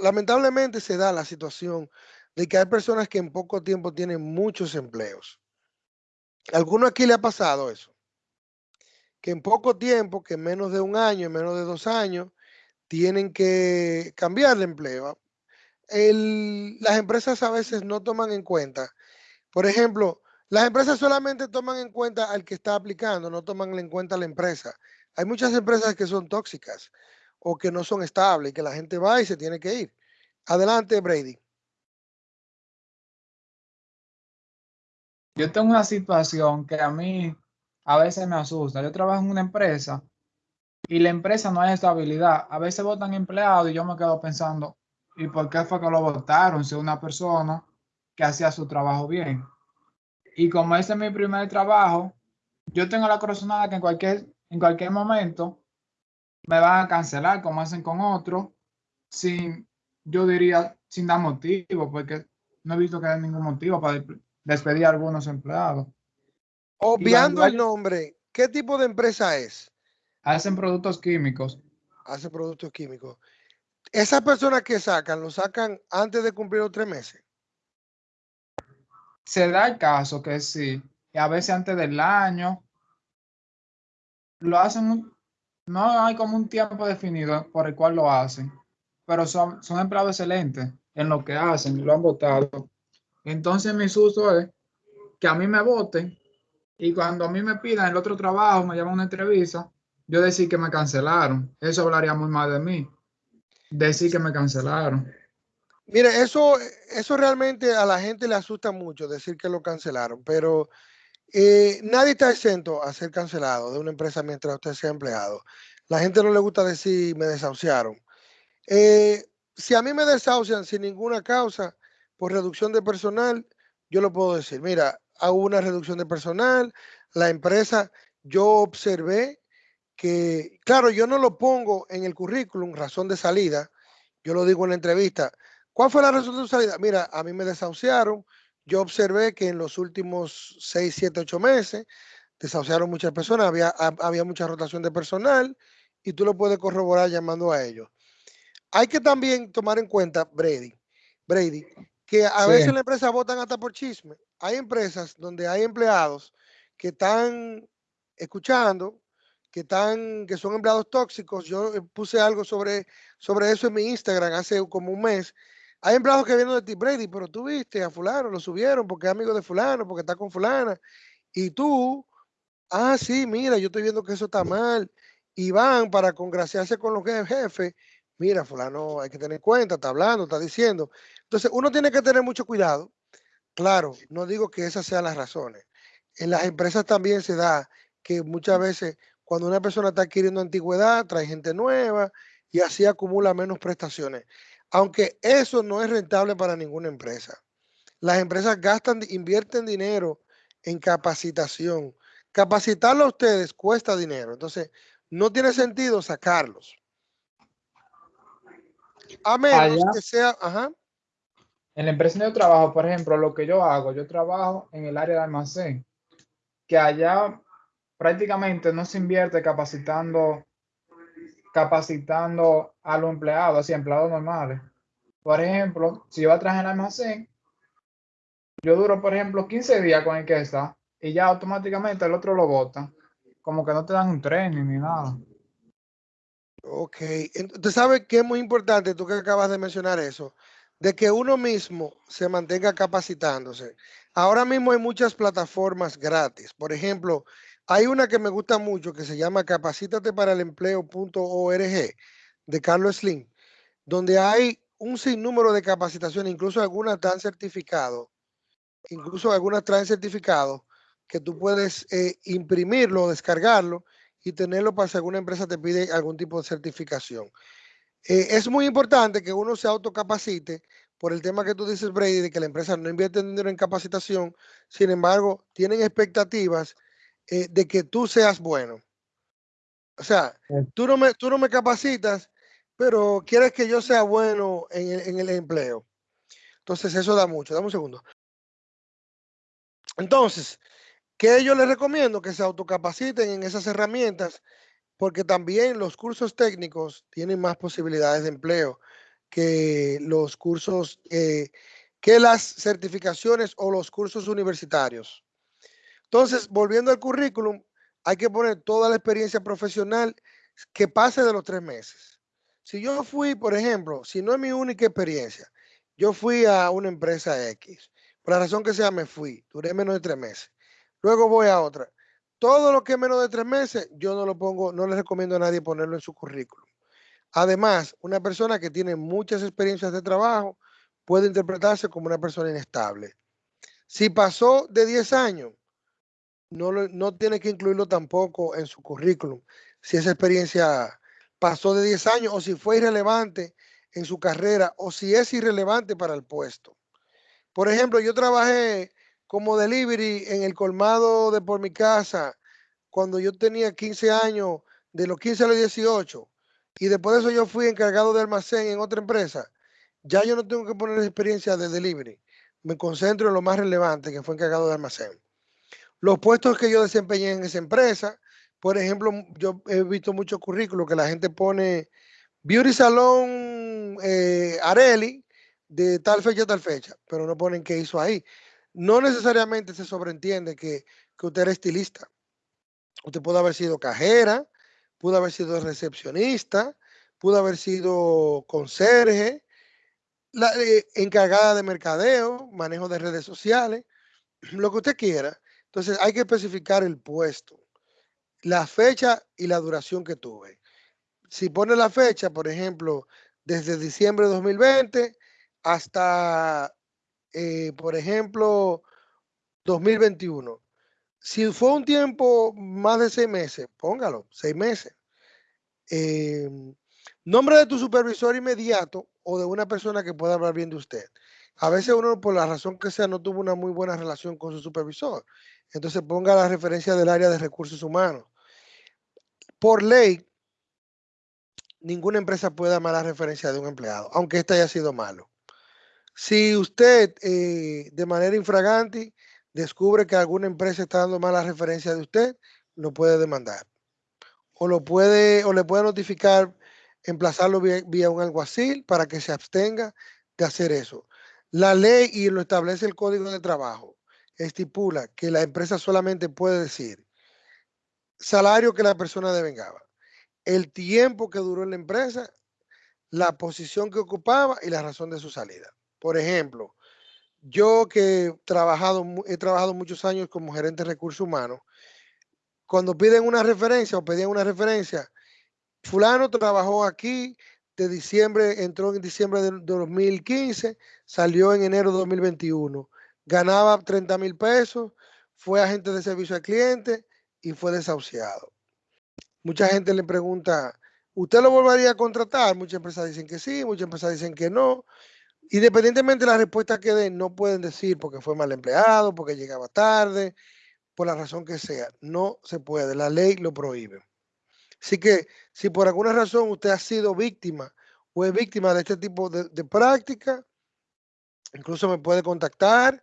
lamentablemente se da la situación de que hay personas que en poco tiempo tienen muchos empleos. ¿Alguno aquí le ha pasado eso? Que en poco tiempo, que en menos de un año, en menos de dos años, tienen que cambiar de empleo. Las empresas a veces no toman en cuenta, por ejemplo, las empresas solamente toman en cuenta al que está aplicando, no toman en cuenta a la empresa. Hay muchas empresas que son tóxicas o que no son estables, que la gente va y se tiene que ir. Adelante, Brady. Yo tengo una situación que a mí a veces me asusta. Yo trabajo en una empresa y la empresa no hay estabilidad. A veces votan empleados y yo me quedo pensando, ¿y por qué fue que lo votaron? Si una persona que hacía su trabajo bien. Y como este es mi primer trabajo, yo tengo la corazonada que en cualquier, en cualquier momento me van a cancelar, como hacen con otros, sin, yo diría, sin dar motivo, porque no he visto que haya ningún motivo para de- despedir a algunos empleados. Obviando el nombre, ¿qué tipo de empresa es? Hacen productos químicos. Hace productos químicos. Esas personas que sacan, lo sacan antes de cumplir los tres meses. Se da el caso que sí, a veces antes del año, lo hacen, no hay como un tiempo definido por el cual lo hacen, pero son, son empleados excelentes en lo que hacen, lo han votado. Entonces mi susto es que a mí me voten y cuando a mí me pidan el otro trabajo, me llaman una entrevista, yo decir que me cancelaron. Eso hablaría muy mal de mí. Decir que me cancelaron. Mire, eso, eso realmente a la gente le asusta mucho decir que lo cancelaron, pero eh, nadie está exento a ser cancelado de una empresa mientras usted sea empleado. La gente no le gusta decir me desahuciaron. Eh, si a mí me desahucian sin ninguna causa por reducción de personal, yo lo puedo decir. Mira, hubo una reducción de personal, la empresa, yo observé que, claro, yo no lo pongo en el currículum, razón de salida, yo lo digo en la entrevista. ¿Cuál fue la razón de salida? Mira, a mí me desahuciaron, yo observé que en los últimos 6, 7, 8 meses desahuciaron muchas personas, había, ha- había mucha rotación de personal y tú lo puedes corroborar llamando a ellos. Hay que también tomar en cuenta, Brady, Brady, que a Sí. veces las empresas votan hasta por chisme. Hay empresas donde hay empleados que están escuchando, que están, que son empleados tóxicos. Yo eh, puse algo sobre, sobre eso en mi Instagram hace como un mes. Hay empleados que vienen de ti, Brady, pero tú viste a fulano, lo subieron porque es amigo de fulano, porque está con fulana. Y tú, ah, sí, mira, yo estoy viendo que eso está mal. Y van para congraciarse con los je- jefes. Mira, fulano, hay que tener en cuenta, está hablando, está diciendo. Entonces, uno tiene que tener mucho cuidado. Claro, no digo que esas sean las razones. En las empresas también se da que muchas veces cuando una persona está adquiriendo antigüedad, trae gente nueva y así acumula menos prestaciones. Aunque eso no es rentable para ninguna empresa. Las empresas gastan, invierten dinero en capacitación. Capacitarlo a ustedes cuesta dinero. Entonces, no tiene sentido sacarlos. A menos Allá- que sea, ajá, En la empresa donde yo trabajo, por ejemplo, lo que yo hago, yo trabajo en el área de almacén, que allá prácticamente no se invierte capacitando capacitando a los empleados, así empleados normales. Por ejemplo, si yo trabajar en almacén, yo duro, por ejemplo, 15 días con el que está y ya automáticamente el otro lo bota. Como que no te dan un tren ni nada. Ok, entonces sabes que es muy importante, tú que acabas de mencionar eso, de que uno mismo se mantenga capacitándose. Ahora mismo hay muchas plataformas gratis. Por ejemplo, hay una que me gusta mucho que se llama Capacítate para el empleo.org de Carlos Slim, donde hay un sinnúmero de capacitaciones, incluso algunas dan certificado, incluso algunas traen certificado que tú puedes eh, imprimirlo, descargarlo y tenerlo para si alguna empresa te pide algún tipo de certificación. Eh, es muy importante que uno se autocapacite por el tema que tú dices, Brady, de que la empresa no invierte dinero en capacitación, sin embargo, tienen expectativas eh, de que tú seas bueno. O sea, tú no, me, tú no me capacitas, pero quieres que yo sea bueno en el, en el empleo. Entonces, eso da mucho. Dame un segundo. Entonces, ¿qué yo les recomiendo? Que se autocapaciten en esas herramientas, porque también los cursos técnicos tienen más posibilidades de empleo que los cursos, eh, que las certificaciones o los cursos universitarios. Entonces, volviendo al currículum, hay que poner toda la experiencia profesional que pase de los tres meses. Si yo fui, por ejemplo, si no es mi única experiencia, yo fui a una empresa X, por la razón que sea, me fui, duré menos de tres meses. Luego voy a otra. Todo lo que es menos de tres meses, yo no lo pongo, no le recomiendo a nadie ponerlo en su currículum. Además, una persona que tiene muchas experiencias de trabajo puede interpretarse como una persona inestable. Si pasó de 10 años, no, no tiene que incluirlo tampoco en su currículum. Si esa experiencia pasó de 10 años o si fue irrelevante en su carrera o si es irrelevante para el puesto. Por ejemplo, yo trabajé como delivery en el colmado de por mi casa cuando yo tenía 15 años, de los 15 a los 18 y después de eso yo fui encargado de almacén en otra empresa, ya yo no tengo que poner experiencia de delivery. Me concentro en lo más relevante, que fue encargado de almacén. Los puestos que yo desempeñé en esa empresa, por ejemplo, yo he visto muchos currículos que la gente pone Beauty Salon eh, Areli de tal fecha a tal fecha, pero no ponen qué hizo ahí. No necesariamente se sobreentiende que, que usted era estilista. Usted puede haber sido cajera, pudo haber sido recepcionista, pudo haber sido conserje, eh, encargada de mercadeo, manejo de redes sociales, lo que usted quiera. Entonces hay que especificar el puesto, la fecha y la duración que tuve. Si pone la fecha, por ejemplo, desde diciembre de 2020 hasta, eh, por ejemplo, 2021. Si fue un tiempo más de seis meses, póngalo, seis meses. Em, nombre de tu supervisor inmediato o de una persona que pueda hablar bien de usted. A veces uno, por la razón que sea, no tuvo una muy buena relación con su supervisor. Entonces ponga la referencia del área de recursos humanos. Por ley, ninguna empresa puede dar mala referencia de un empleado, aunque este haya sido malo. Si usted eh, de manera infragante descubre que alguna empresa está dando mala referencia de usted, lo puede demandar. O lo puede, o le puede notificar, emplazarlo vía, un alguacil para que se abstenga de hacer eso. La ley y lo establece el Código de Trabajo estipula que la empresa solamente puede decir salario que la persona devengaba, el tiempo que duró en la empresa, la posición que ocupaba y la razón de su salida. Por ejemplo, yo que he trabajado, muchos años como gerente de recursos humanos, cuando piden una referencia o pedían una referencia, fulano trabajó aquí de diciembre, entró en diciembre de 2015, salió en enero de 2021, ganaba 30 mil pesos, fue agente de servicio al cliente y fue desahuciado. Mucha gente le pregunta, ¿usted lo volvería a contratar? Muchas empresas dicen que sí, muchas empresas dicen que no. Independientemente de la respuesta que den, no pueden decir porque fue mal empleado, porque llegaba tarde, por la razón que sea. No se puede, la ley lo prohíbe. Así que si por alguna razón usted ha sido víctima o es víctima de este tipo de, de práctica, incluso me puede contactar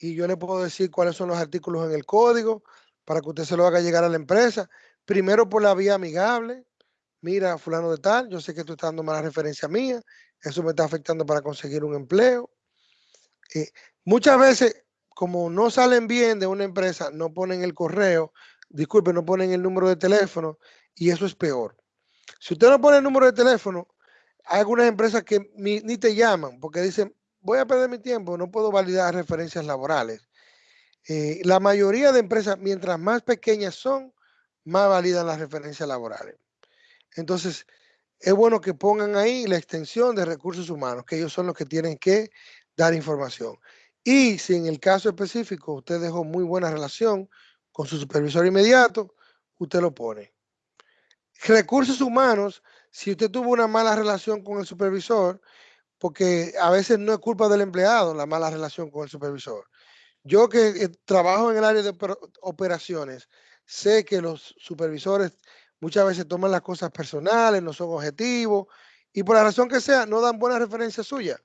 y yo le puedo decir cuáles son los artículos en el código para que usted se lo haga llegar a la empresa. Primero por la vía amigable, mira, fulano de tal, yo sé que tú estás dando mala referencia mía, eso me está afectando para conseguir un empleo. Eh, muchas veces, como no salen bien de una empresa, no ponen el correo, disculpe, no ponen el número de teléfono y eso es peor. Si usted no pone el número de teléfono, hay algunas empresas que ni, ni te llaman porque dicen, voy a perder mi tiempo, no puedo validar referencias laborales. Eh, la mayoría de empresas, mientras más pequeñas son, más validan las referencias laborales. Entonces, es bueno que pongan ahí la extensión de recursos humanos, que ellos son los que tienen que dar información. Y si en el caso específico usted dejó muy buena relación con su supervisor inmediato, usted lo pone. Recursos humanos, si usted tuvo una mala relación con el supervisor, porque a veces no es culpa del empleado la mala relación con el supervisor. Yo que eh, trabajo en el área de operaciones, sé que los supervisores muchas veces toman las cosas personales, no son objetivos y por la razón que sea no dan buena referencia suya.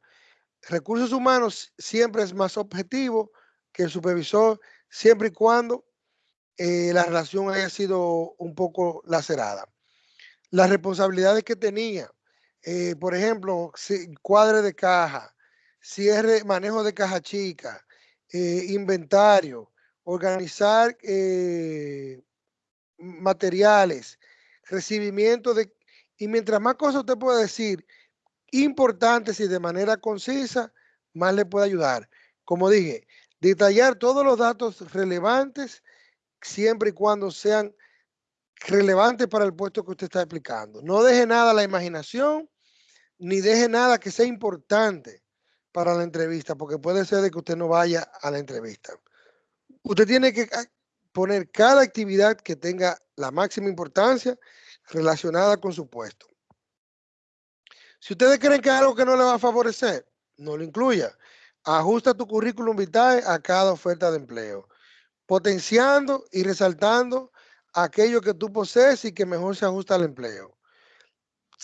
Recursos humanos siempre es más objetivo que el supervisor, siempre y cuando eh, la relación haya sido un poco lacerada. Las responsabilidades que tenía, eh, por ejemplo, cuadre de caja, cierre, manejo de caja chica, eh, inventario, organizar materiales, recibimiento de... Y mientras más cosas usted puede decir, importantes y de manera concisa, más le puede ayudar. Como dije, detallar todos los datos relevantes siempre y cuando sean relevantes para el puesto que usted está explicando. No deje nada a la imaginación, ni deje nada que sea importante para la entrevista, porque puede ser de que usted no vaya a la entrevista. Usted tiene que poner cada actividad que tenga la máxima importancia relacionada con su puesto. Si ustedes creen que algo que no le va a favorecer, no lo incluya. Ajusta tu currículum vitae a cada oferta de empleo, potenciando y resaltando aquello que tú posees y que mejor se ajusta al empleo.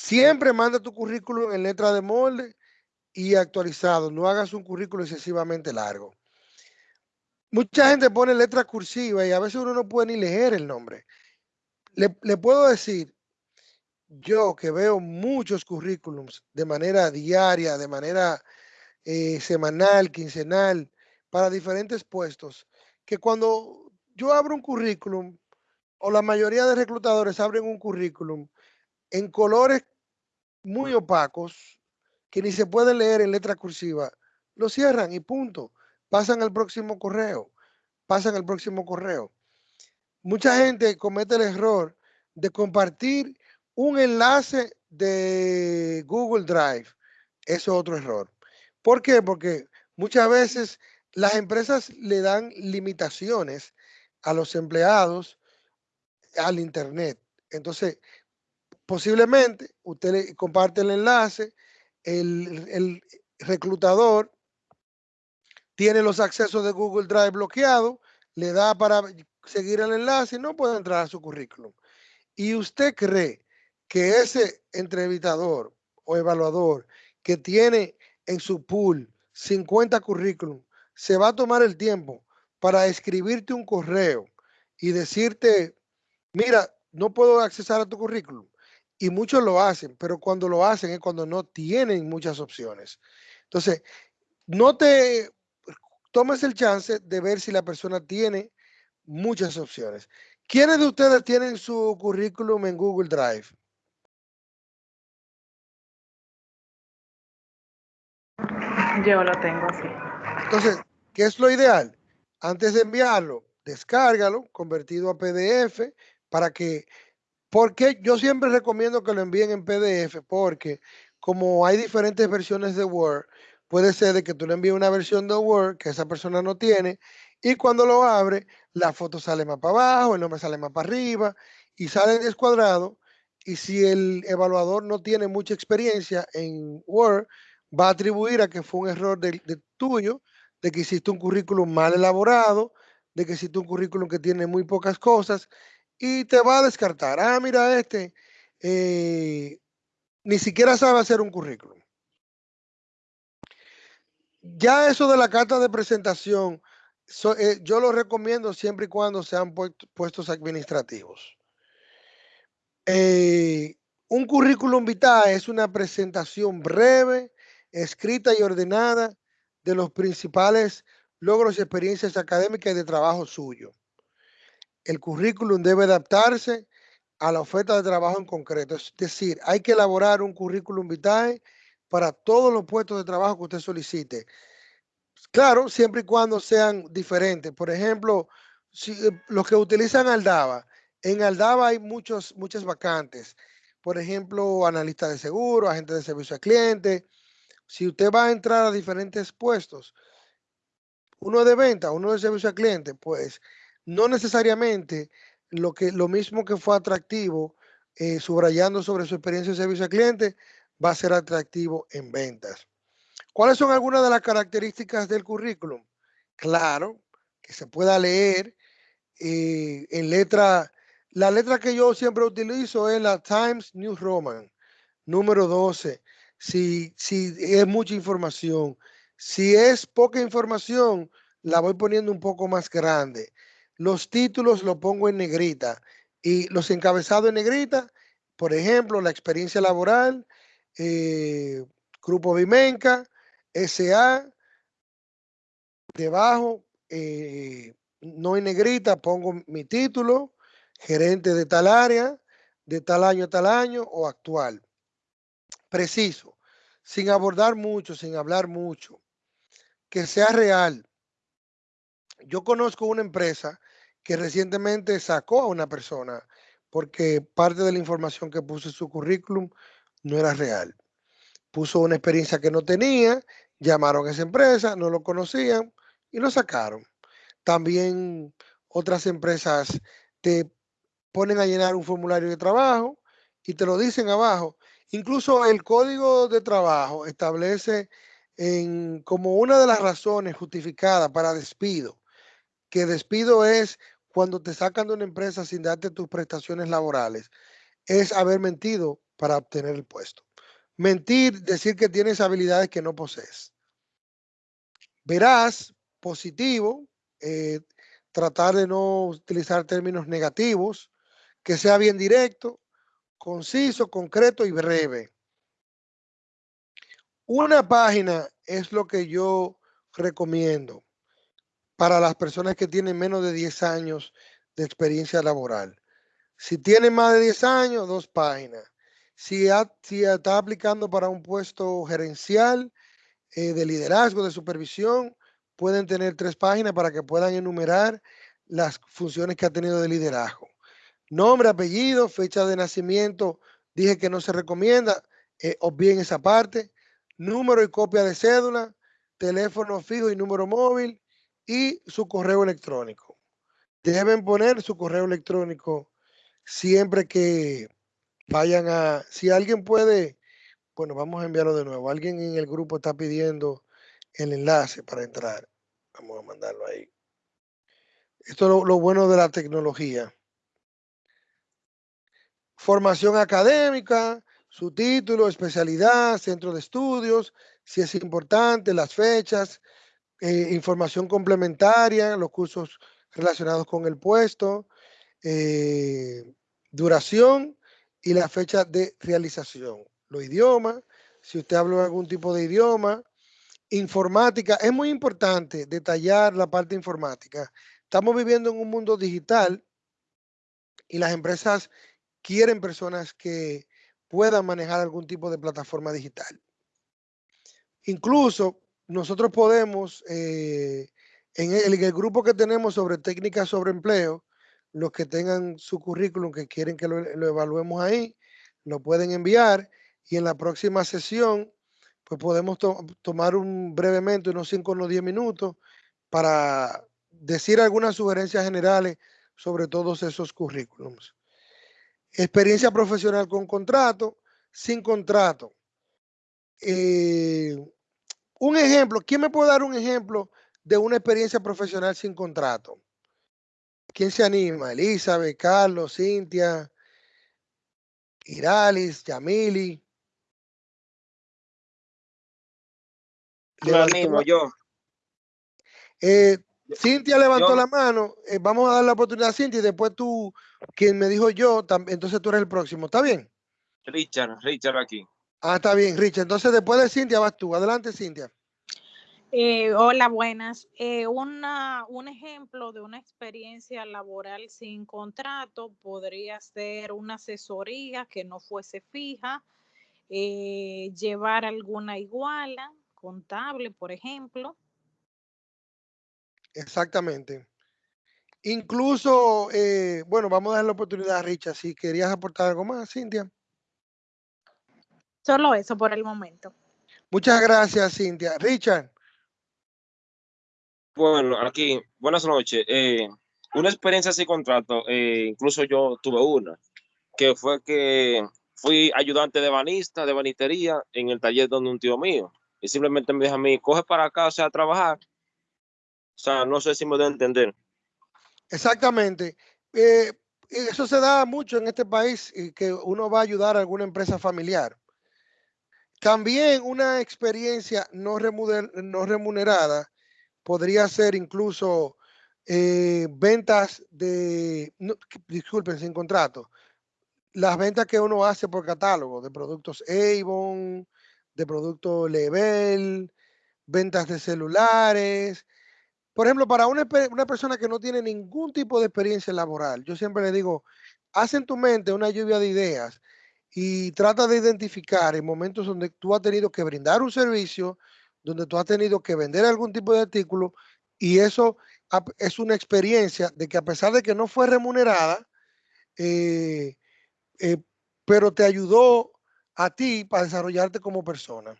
Siempre manda tu currículum en letra de molde y actualizado. No hagas un currículum excesivamente largo. Mucha gente pone letra cursiva y a veces uno no puede ni leer el nombre. Le, puedo decir, yo que veo muchos currículums de manera diaria, de manera eh, semanal, quincenal, para diferentes puestos, que cuando yo abro un currículum, o la mayoría de reclutadores abren un currículum en colores muy opacos, que ni se pueden leer en letra cursiva, lo cierran y punto pasan al próximo correo, pasan al próximo correo. Mucha gente comete el error de compartir un enlace de Google Drive. Eso es otro error. ¿Por qué? Porque muchas veces las empresas le dan limitaciones a los empleados al Internet. Entonces, posiblemente usted le comparte el enlace, el, reclutador tiene los accesos de Google Drive bloqueados, le da para seguir el enlace y no puede entrar a su currículum. Y usted cree que ese entrevistador o evaluador que tiene en su pool 50 currículum se va a tomar el tiempo para escribirte un correo y decirte, mira, no puedo accesar a tu currículum. Y muchos lo hacen, pero cuando lo hacen es cuando no tienen muchas opciones. Entonces, no te tomes el chance de ver si la persona tiene muchas opciones. ¿Quiénes de ustedes tienen su currículum en Google Drive? Yo lo tengo, sí. Entonces, ¿qué es lo ideal? Antes de enviarlo, descárgalo, convertido a PDF, para que, porque yo siempre recomiendo que lo envíen en PDF, porque como hay diferentes versiones de Word, puede ser de que tú le envíes una versión de Word que esa persona no tiene y cuando lo abre, la foto sale más para abajo, el nombre sale más para arriba y sale descuadrado. Y si el evaluador no tiene mucha experiencia en Word, va a atribuir a que fue un error de, tuyo, de que hiciste un currículum mal elaborado, de que hiciste un currículum que tiene muy pocas cosas y te va a descartar. Ah, mira este, eh, ni siquiera sabe hacer un currículum. Ya eso de la carta de presentación, eh, yo lo recomiendo siempre y cuando sean puestos administrativos. Eh, Un currículum vitae es una presentación breve, escrita y ordenada de los principales logros y experiencias académicas y de trabajo suyo. El currículum debe adaptarse a la oferta de trabajo en concreto. Es decir, hay que elaborar un currículum vitae para todos los puestos de trabajo que usted solicite. Claro, siempre y cuando sean diferentes. Por ejemplo, si, eh, los que utilizan Aldaba, en Aldaba hay muchos, muchas vacantes. Por ejemplo, analista de seguro, agente de servicio al cliente. Si usted va a entrar a diferentes puestos, uno de venta, uno de servicio al cliente, pues no necesariamente lo, que, lo mismo que fue atractivo, eh, subrayando sobre su experiencia de servicio al cliente, va a ser atractivo en ventas. ¿Cuáles son algunas de las características del currículum? Claro, que se pueda leer eh, en letra, la letra que yo siempre utilizo es la Times New Roman, número 12. Si, si es mucha información, si es poca información, la voy poniendo un poco más grande. Los títulos lo pongo en negrita y los encabezados en negrita, por ejemplo, la experiencia laboral, eh, Grupo Vimenca, SA, debajo, eh, no en negrita, pongo mi título, gerente de tal área, de tal año a tal año o actual. Preciso, sin abordar mucho, sin hablar mucho, que sea real. Yo conozco una empresa que recientemente sacó a una persona porque parte de la información que puso en su currículum no era real. Puso una experiencia que no tenía, llamaron a esa empresa, no lo conocían y lo sacaron. También otras empresas te ponen a llenar un formulario de trabajo y te lo dicen abajo. Incluso el código de trabajo establece en, como una de las razones justificadas para despido, que despido es cuando te sacan de una empresa sin darte tus prestaciones laborales, es haber mentido para obtener el puesto. Mentir, decir que tienes habilidades que no posees. Verás, positivo, eh, tratar de no utilizar términos negativos, que sea bien directo, conciso, concreto y breve. Una página es lo que yo recomiendo para las personas que tienen menos de 10 años de experiencia laboral. Si tienen más de 10 años, dos páginas. Si, está aplicando para un puesto gerencial, eh, de liderazgo, de supervisión, pueden tener tres páginas para que puedan enumerar las funciones que ha tenido de liderazgo. Nombre, apellido, fecha de nacimiento, dije que no se recomienda, eh, bien esa parte. Número y copia de cédula, teléfono fijo y número móvil y su correo electrónico. Deben poner su correo electrónico siempre que vayan a, si alguien puede, bueno, vamos a enviarlo de nuevo. Alguien en el grupo está pidiendo el enlace para entrar. Vamos a mandarlo ahí. Esto es lo, bueno de la tecnología. Formación académica, su título, especialidad, centro de estudios, si es importante, las fechas, eh, información complementaria, los cursos relacionados con el puesto, eh, duración y la fecha de realización. Los idiomas, si usted habla algún tipo de idioma, informática, es muy importante detallar la parte informática. Estamos viviendo en un mundo digital y las empresas quieren personas que puedan manejar algún tipo de plataforma digital. Incluso nosotros podemos, eh, en, el, grupo que tenemos sobre técnicas sobre empleo, los que tengan su currículum que quieren que lo, evaluemos ahí, lo pueden enviar y en la próxima sesión pues podemos tomar un brevemente, unos 5 o 10 minutos, para decir algunas sugerencias generales sobre todos esos currículums. Experiencia profesional con contrato, sin contrato. Eh, un ejemplo, ¿quién me puede dar un ejemplo de una experiencia profesional sin contrato? ¿Quién se anima? Elizabeth, Carlos, Cintia, Iralis, Yamili. Yo mismo, yo. Eh, Cintia levantó la mano. Eh, vamos a dar la oportunidad a Cintia y después tú, quien me dijo yo, entonces tú eres el próximo. ¿Está bien? Richard, Richard aquí. Ah, está bien, Richard. Entonces, después de Cintia, vas tú. Adelante, Cintia. Eh, hola, buenas. Eh, una, un ejemplo de una experiencia laboral sin contrato podría ser una asesoría que no fuese fija, eh, llevar alguna iguala contable, por ejemplo. Exactamente. Incluso, eh, bueno, vamos a dar la oportunidad a Richard. Si querías aportar algo más, Cintia. Solo eso por el momento. Muchas gracias, Cintia. Richard. Bueno, aquí, buenas noches. Eh, una experiencia sin contrato, eh, incluso yo tuve una, que fue que fui ayudante de banista, de banistería, en el taller donde un tío mío. Y simplemente me dijo a mí, coge para acá, o sea, a trabajar. O sea, no sé si me debo entender. Exactamente. Eh, eso se da mucho en este país, y que uno va a ayudar a alguna empresa familiar. También una experiencia no, no remunerada podría ser incluso eh, ventas de, disculpen, sin contrato, las ventas que uno hace por catálogo de productos Avon, de productos Level, ventas de celulares. Por ejemplo, para una, una persona que no tiene ningún tipo de experiencia laboral, yo siempre le digo, haz en tu mente una lluvia de ideas y trata de identificar en momentos donde tú has tenido que brindar un servicio, donde tú has tenido que vender algún tipo de artículo y eso es una experiencia de que a pesar de que no fue remunerada, eh, eh, pero te ayudó a ti para desarrollarte como persona.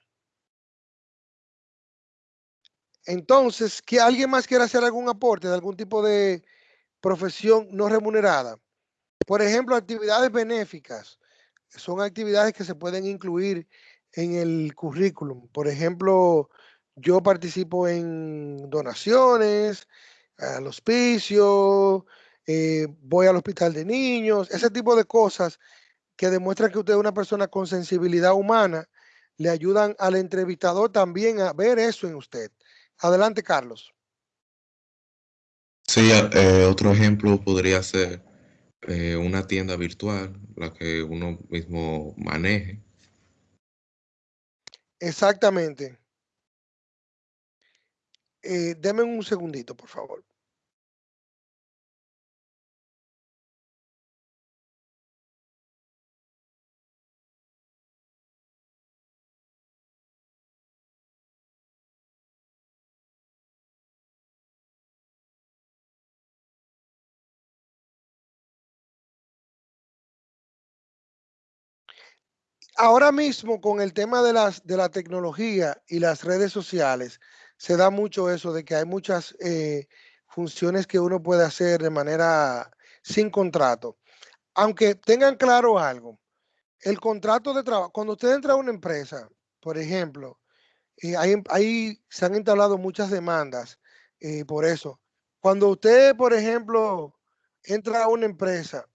Entonces, que alguien más quiera hacer algún aporte de algún tipo de profesión no remunerada. Por ejemplo, actividades benéficas son actividades que se pueden incluir en el currículum. Por ejemplo, yo participo en donaciones, al hospicio, eh, voy al hospital de niños, ese tipo de cosas que demuestran que usted es una persona con sensibilidad humana, le ayudan al entrevistador también a ver eso en usted. Adelante, Carlos. Sí, eh, otro ejemplo podría ser eh, una tienda virtual, la que uno mismo maneje. Exactamente. Eh, deme un segundito, por favor. Ahora mismo con el tema de, las, de la tecnología y las redes sociales, se da mucho eso de que hay muchas eh, funciones que uno puede hacer de manera sin contrato. Aunque tengan claro algo, el contrato de trabajo, cuando usted entra a una empresa, por ejemplo, ahí, se han instalado muchas demandas eh, por eso. Cuando usted, por ejemplo, entra a una empresa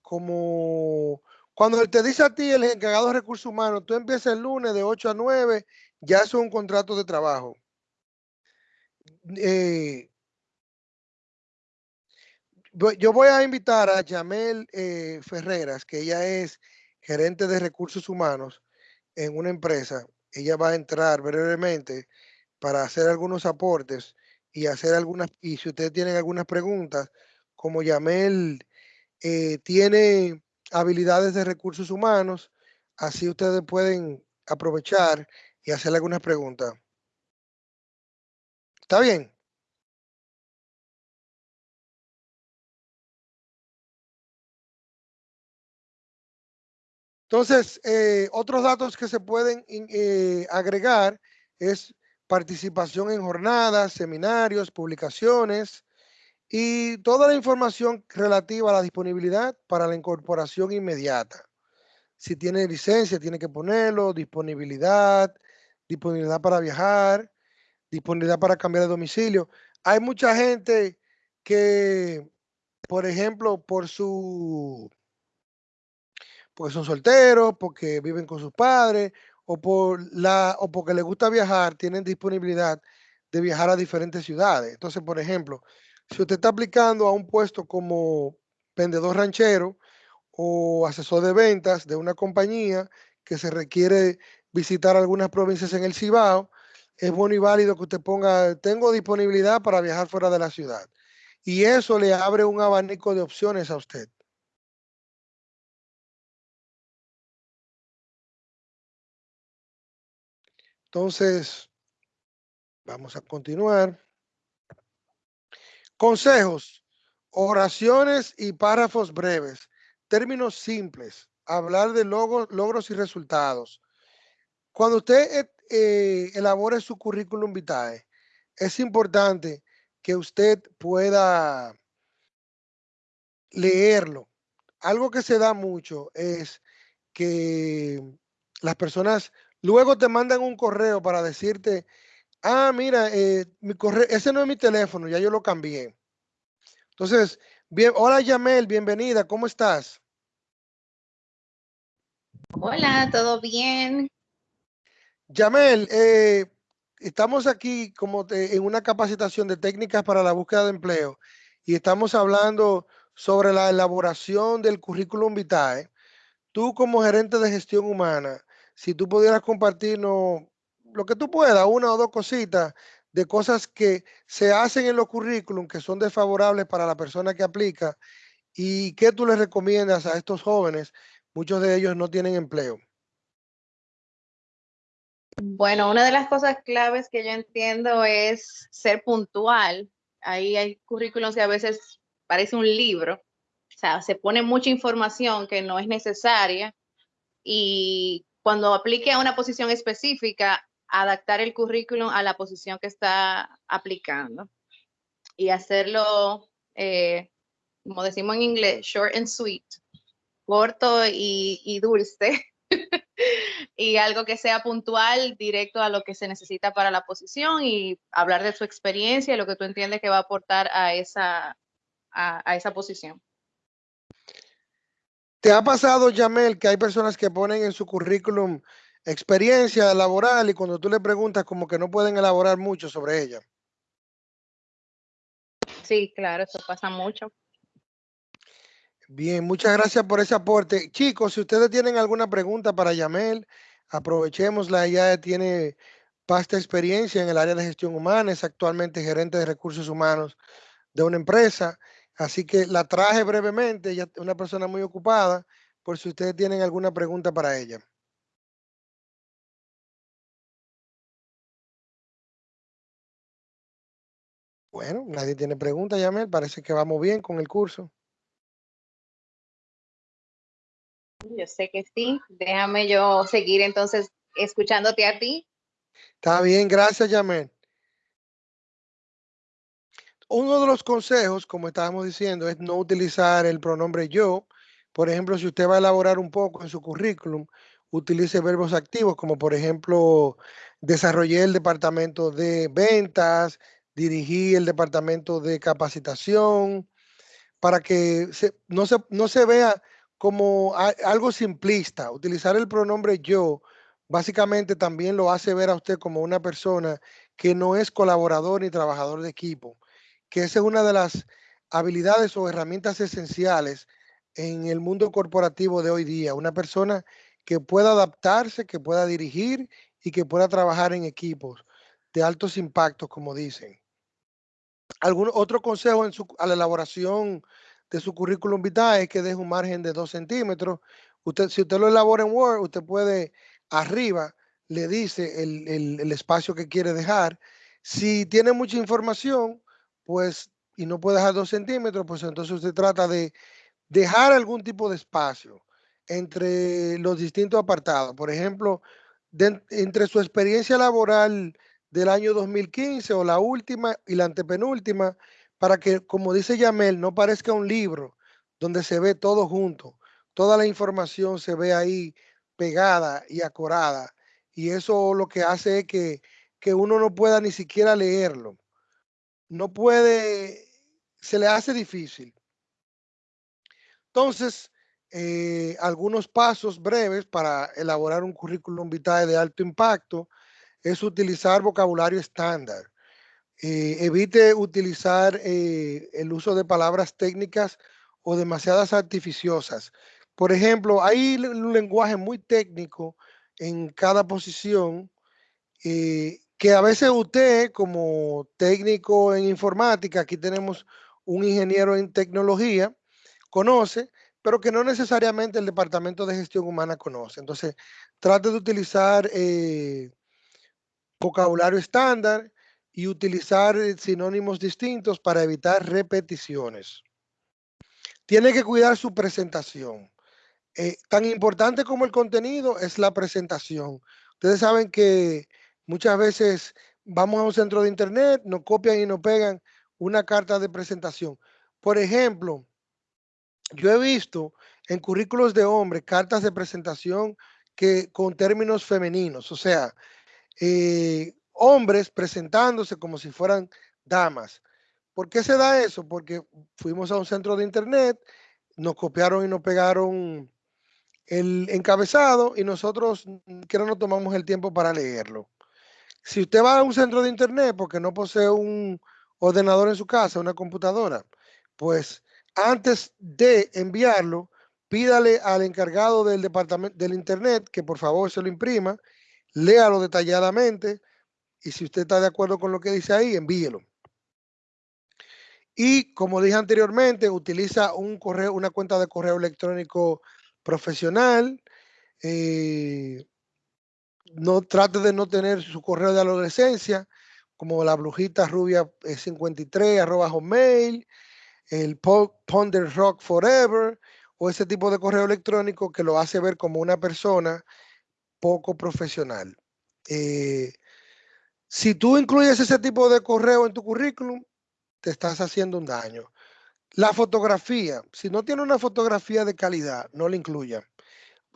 como cuando te dice a ti el encargado de recursos humanos, tú empiezas el lunes de 8 a 9, ya es un contrato de trabajo. Eh, yo voy a invitar a Yamel eh, Ferreras, que ella es gerente de recursos humanos en una empresa. Ella va a entrar brevemente para hacer algunos aportes y hacer algunas, y si ustedes tienen algunas preguntas, como Yamel eh, tiene habilidades de recursos humanos. Así ustedes pueden aprovechar y hacerle algunas preguntas. ¿Está bien? Entonces, eh, otros datos que se pueden eh, agregar es participación en jornadas, seminarios, publicaciones, y toda la información relativa a la disponibilidad para la incorporación inmediata. Si tiene licencia, tiene que ponerlo, disponibilidad, disponibilidad para viajar, disponibilidad para cambiar de domicilio. Hay mucha gente que, por ejemplo, por su, porque son solteros, porque viven con sus padres, o por la, o porque les gusta viajar, tienen disponibilidad de viajar a diferentes ciudades. Entonces, por ejemplo, si usted está aplicando a un puesto como vendedor ranchero o asesor de ventas de una compañía que se requiere visitar algunas provincias en el Cibao, es bueno y válido que usted ponga, tengo disponibilidad para viajar fuera de la ciudad. Y eso le abre un abanico de opciones a usted. Entonces, vamos a continuar. Consejos, oraciones y párrafos breves, términos simples, hablar de logros, y resultados. Cuando usted eh, eh, elabore su currículum vitae, es importante que usted pueda leerlo. Algo que se da mucho es que las personas luego te mandan un correo para decirte, ah, mira, eh, mi correo, ese no es mi teléfono, ya yo lo cambié. Entonces, bien, hola Yamel, bienvenida, ¿cómo estás? Hola, ¿todo bien? Yamel, eh, estamos aquí como en una capacitación de técnicas para la búsqueda de empleo y estamos hablando sobre la elaboración del currículum vitae. Tú como gerente de gestión humana, si tú pudieras compartirnos lo que tú puedas, una o dos cositas de cosas que se hacen en los currículum que son desfavorables para la persona que aplica y qué tú les recomiendas a estos jóvenes. Muchos de ellos no tienen empleo. Bueno, una de las cosas claves que yo entiendo es ser puntual. Ahí hay currículums que a veces parece un libro, o sea, se pone mucha información que no es necesaria y cuando aplique a una posición específica, adaptar el currículum a la posición que está aplicando y hacerlo, eh, como decimos en inglés, short and sweet, corto y, dulce. y algo que sea puntual, directo a lo que se necesita para la posición y hablar de su experiencia y lo que tú entiendes que va a aportar a esa, a, esa posición. ¿Te ha pasado, Jamel, que hay personas que ponen en su currículum experiencia laboral y cuando tú le preguntas como que no pueden elaborar mucho sobre ella? Sí, claro, eso pasa mucho. Bien, muchas gracias por ese aporte. Chicos, si ustedes tienen alguna pregunta para Yamel, aprovechémosla. Ella tiene vasta experiencia en el área de gestión humana, es actualmente gerente de recursos humanos de una empresa. Así que la traje brevemente, ella es una persona muy ocupada, por si ustedes tienen alguna pregunta para ella. Bueno, nadie tiene pregunta, Yamel. Parece que vamos bien con el curso. Yo sé que sí. Déjame yo seguir entonces escuchándote a ti. Está bien, gracias, Yamel. Uno de los consejos, como estábamos diciendo, es no utilizar el pronombre yo. Por ejemplo, si usted va a elaborar un poco en su currículum, utilice verbos activos, como por ejemplo, desarrollé el departamento de ventas, dirigí el departamento de capacitación, para que no, se, no se vea como algo simplista. Utilizar el pronombre yo básicamente también lo hace ver a usted como una persona que no es colaborador ni trabajador de equipo, que esa es una de las habilidades o herramientas esenciales en el mundo corporativo de hoy día. Una persona que pueda adaptarse, que pueda dirigir y que pueda trabajar en equipos de altos impactos, como dicen. ¿Algún otro consejo en su, a la elaboración de su currículum vitae es que deje un margen de 2 centímetros. Usted, si usted lo elabora en Word, usted puede arriba, le dice el, espacio que quiere dejar. Si tiene mucha información, pues, y no puede dejar 2 centímetros, pues entonces usted trata de dejar algún tipo de espacio entre los distintos apartados. Por ejemplo, entre su experiencia laboral del año 2015 o la última y la antepenúltima, para que, como dice Yamel, no parezca un libro donde se ve todo junto. Toda la información se ve ahí pegada y acorada. Y eso lo que hace es que, que uno no pueda ni siquiera leerlo. No puede, se le hace difícil. Entonces, eh, algunos pasos breves para elaborar un currículum vitae de alto impacto es utilizar vocabulario estándar. Eh, evite utilizar eh, el uso de palabras técnicas o demasiadas artificiosas. Por ejemplo, hay un lenguaje muy técnico en cada posición eh, que a veces usted como técnico en informática, aquí tenemos un ingeniero en tecnología, conoce, pero que no necesariamente el departamento de gestión humana conoce. Entonces, trate de utilizar vocabulario estándar y utilizar eh, sinónimos distintos para evitar repeticiones. Tiene que cuidar su presentación. Eh, tan importante como el contenido es la presentación. Ustedes saben que muchas veces vamos a un centro de internet, nos copian y nos pegan una carta de presentación. Por ejemplo, yo he visto en currículos de hombres cartas de presentación que con términos femeninos, o sea, eh, hombres presentándose como si fueran damas. ¿Por qué se da eso? Porque fuimos a un centro de internet, nos copiaron y nos pegaron el encabezado y nosotros que no nos tomamos el tiempo para leerlo. Si usted va a un centro de internet porque no posee un ordenador en su casa, una computadora, pues antes de enviarlo, pídale al encargado del departamento del internet que por favor se lo imprima, léalo detalladamente y si usted está de acuerdo con lo que dice ahí, envíelo. Y como dije anteriormente, utiliza un correo, una cuenta de correo electrónico profesional. Eh, no trate de no tener su correo de adolescencia, como la brujita rubia 53 eh, arroba hotmail, el Ponder Rock Forever o ese tipo de correo electrónico que lo hace ver como una persona poco profesional. Eh, si tú incluyes ese tipo de correo en tu currículum, te estás haciendo un daño. La fotografía, si no tiene una fotografía de calidad, no la incluya.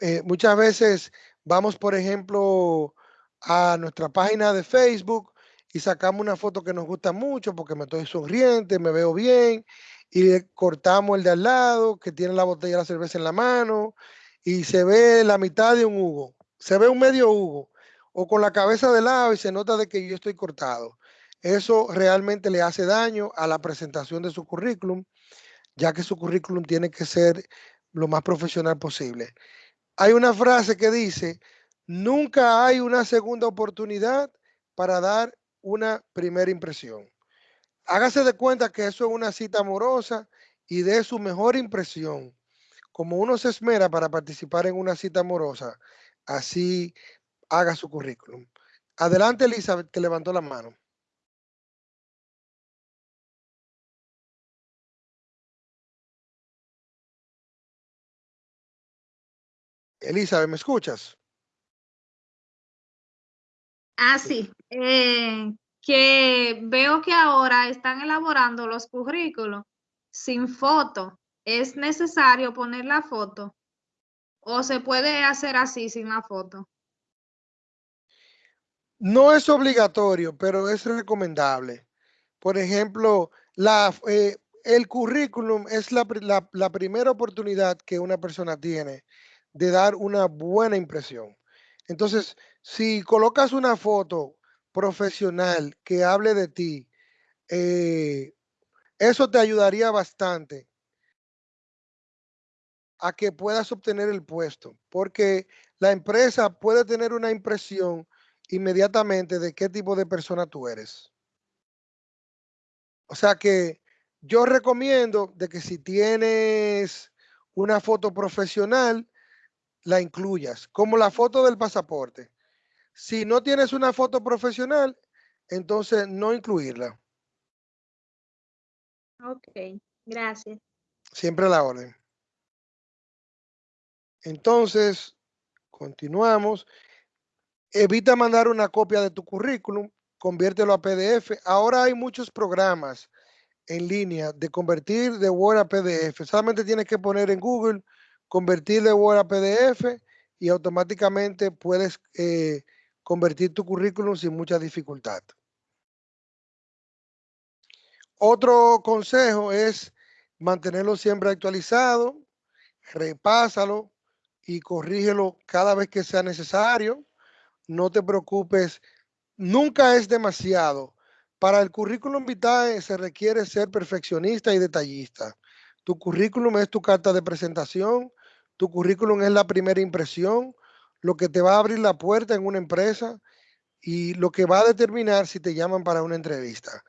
Eh, muchas veces vamos, por ejemplo, a nuestra página de Facebook y sacamos una foto que nos gusta mucho porque me estoy sonriente, me veo bien y cortamos el de al lado que tiene la botella de la cerveza en la mano y se ve la mitad de un Hugo, se ve un medio Hugo o con la cabeza de lado y se nota de que yo estoy cortado. Eso realmente le hace daño a la presentación de su currículum, ya que su currículum tiene que ser lo más profesional posible. Hay una frase que dice, nunca hay una segunda oportunidad para dar una primera impresión. Hágase de cuenta que eso es una cita amorosa y dé su mejor impresión. Como uno se esmera para participar en una cita amorosa, así haga su currículum. Adelante, Elizabeth, que levantó la mano. Elizabeth, ¿me escuchas? Ah, sí. Eh, que veo que ahora están elaborando los currículos sin foto. ¿Es necesario poner la foto? ¿O se puede hacer así sin la foto? No es obligatorio, pero es recomendable. Por ejemplo, la, eh, el currículum es la, la, primera oportunidad que una persona tiene de dar una buena impresión. Entonces, si colocas una foto profesional que hable de ti, eh, eso te ayudaría bastante a que puedas obtener el puesto, porque la empresa puede tener una impresión inmediatamente de qué tipo de persona tú eres. O sea que yo recomiendo de que si tienes una foto profesional, la incluyas, como la foto del pasaporte. Si no tienes una foto profesional, entonces no incluirla. Ok, gracias. Siempre la orden. Entonces, continuamos. Evita mandar una copia de tu currículum, conviértelo a PDF. Ahora hay muchos programas en línea de convertir de Word a PDF. Solamente tienes que poner en Google convertir de Word a PDF y automáticamente puedes eh, convertir tu currículum sin mucha dificultad. Otro consejo es mantenerlo siempre actualizado, repásalo y corrígelo cada vez que sea necesario no te preocupes, nunca es demasiado. Para el currículum vitae se requiere ser perfeccionista y detallista. Tu currículum es tu carta de presentación, Tu currículum es la primera impresión, lo que te va a abrir la puerta en una empresa y lo que va a determinar si te llaman para una entrevista.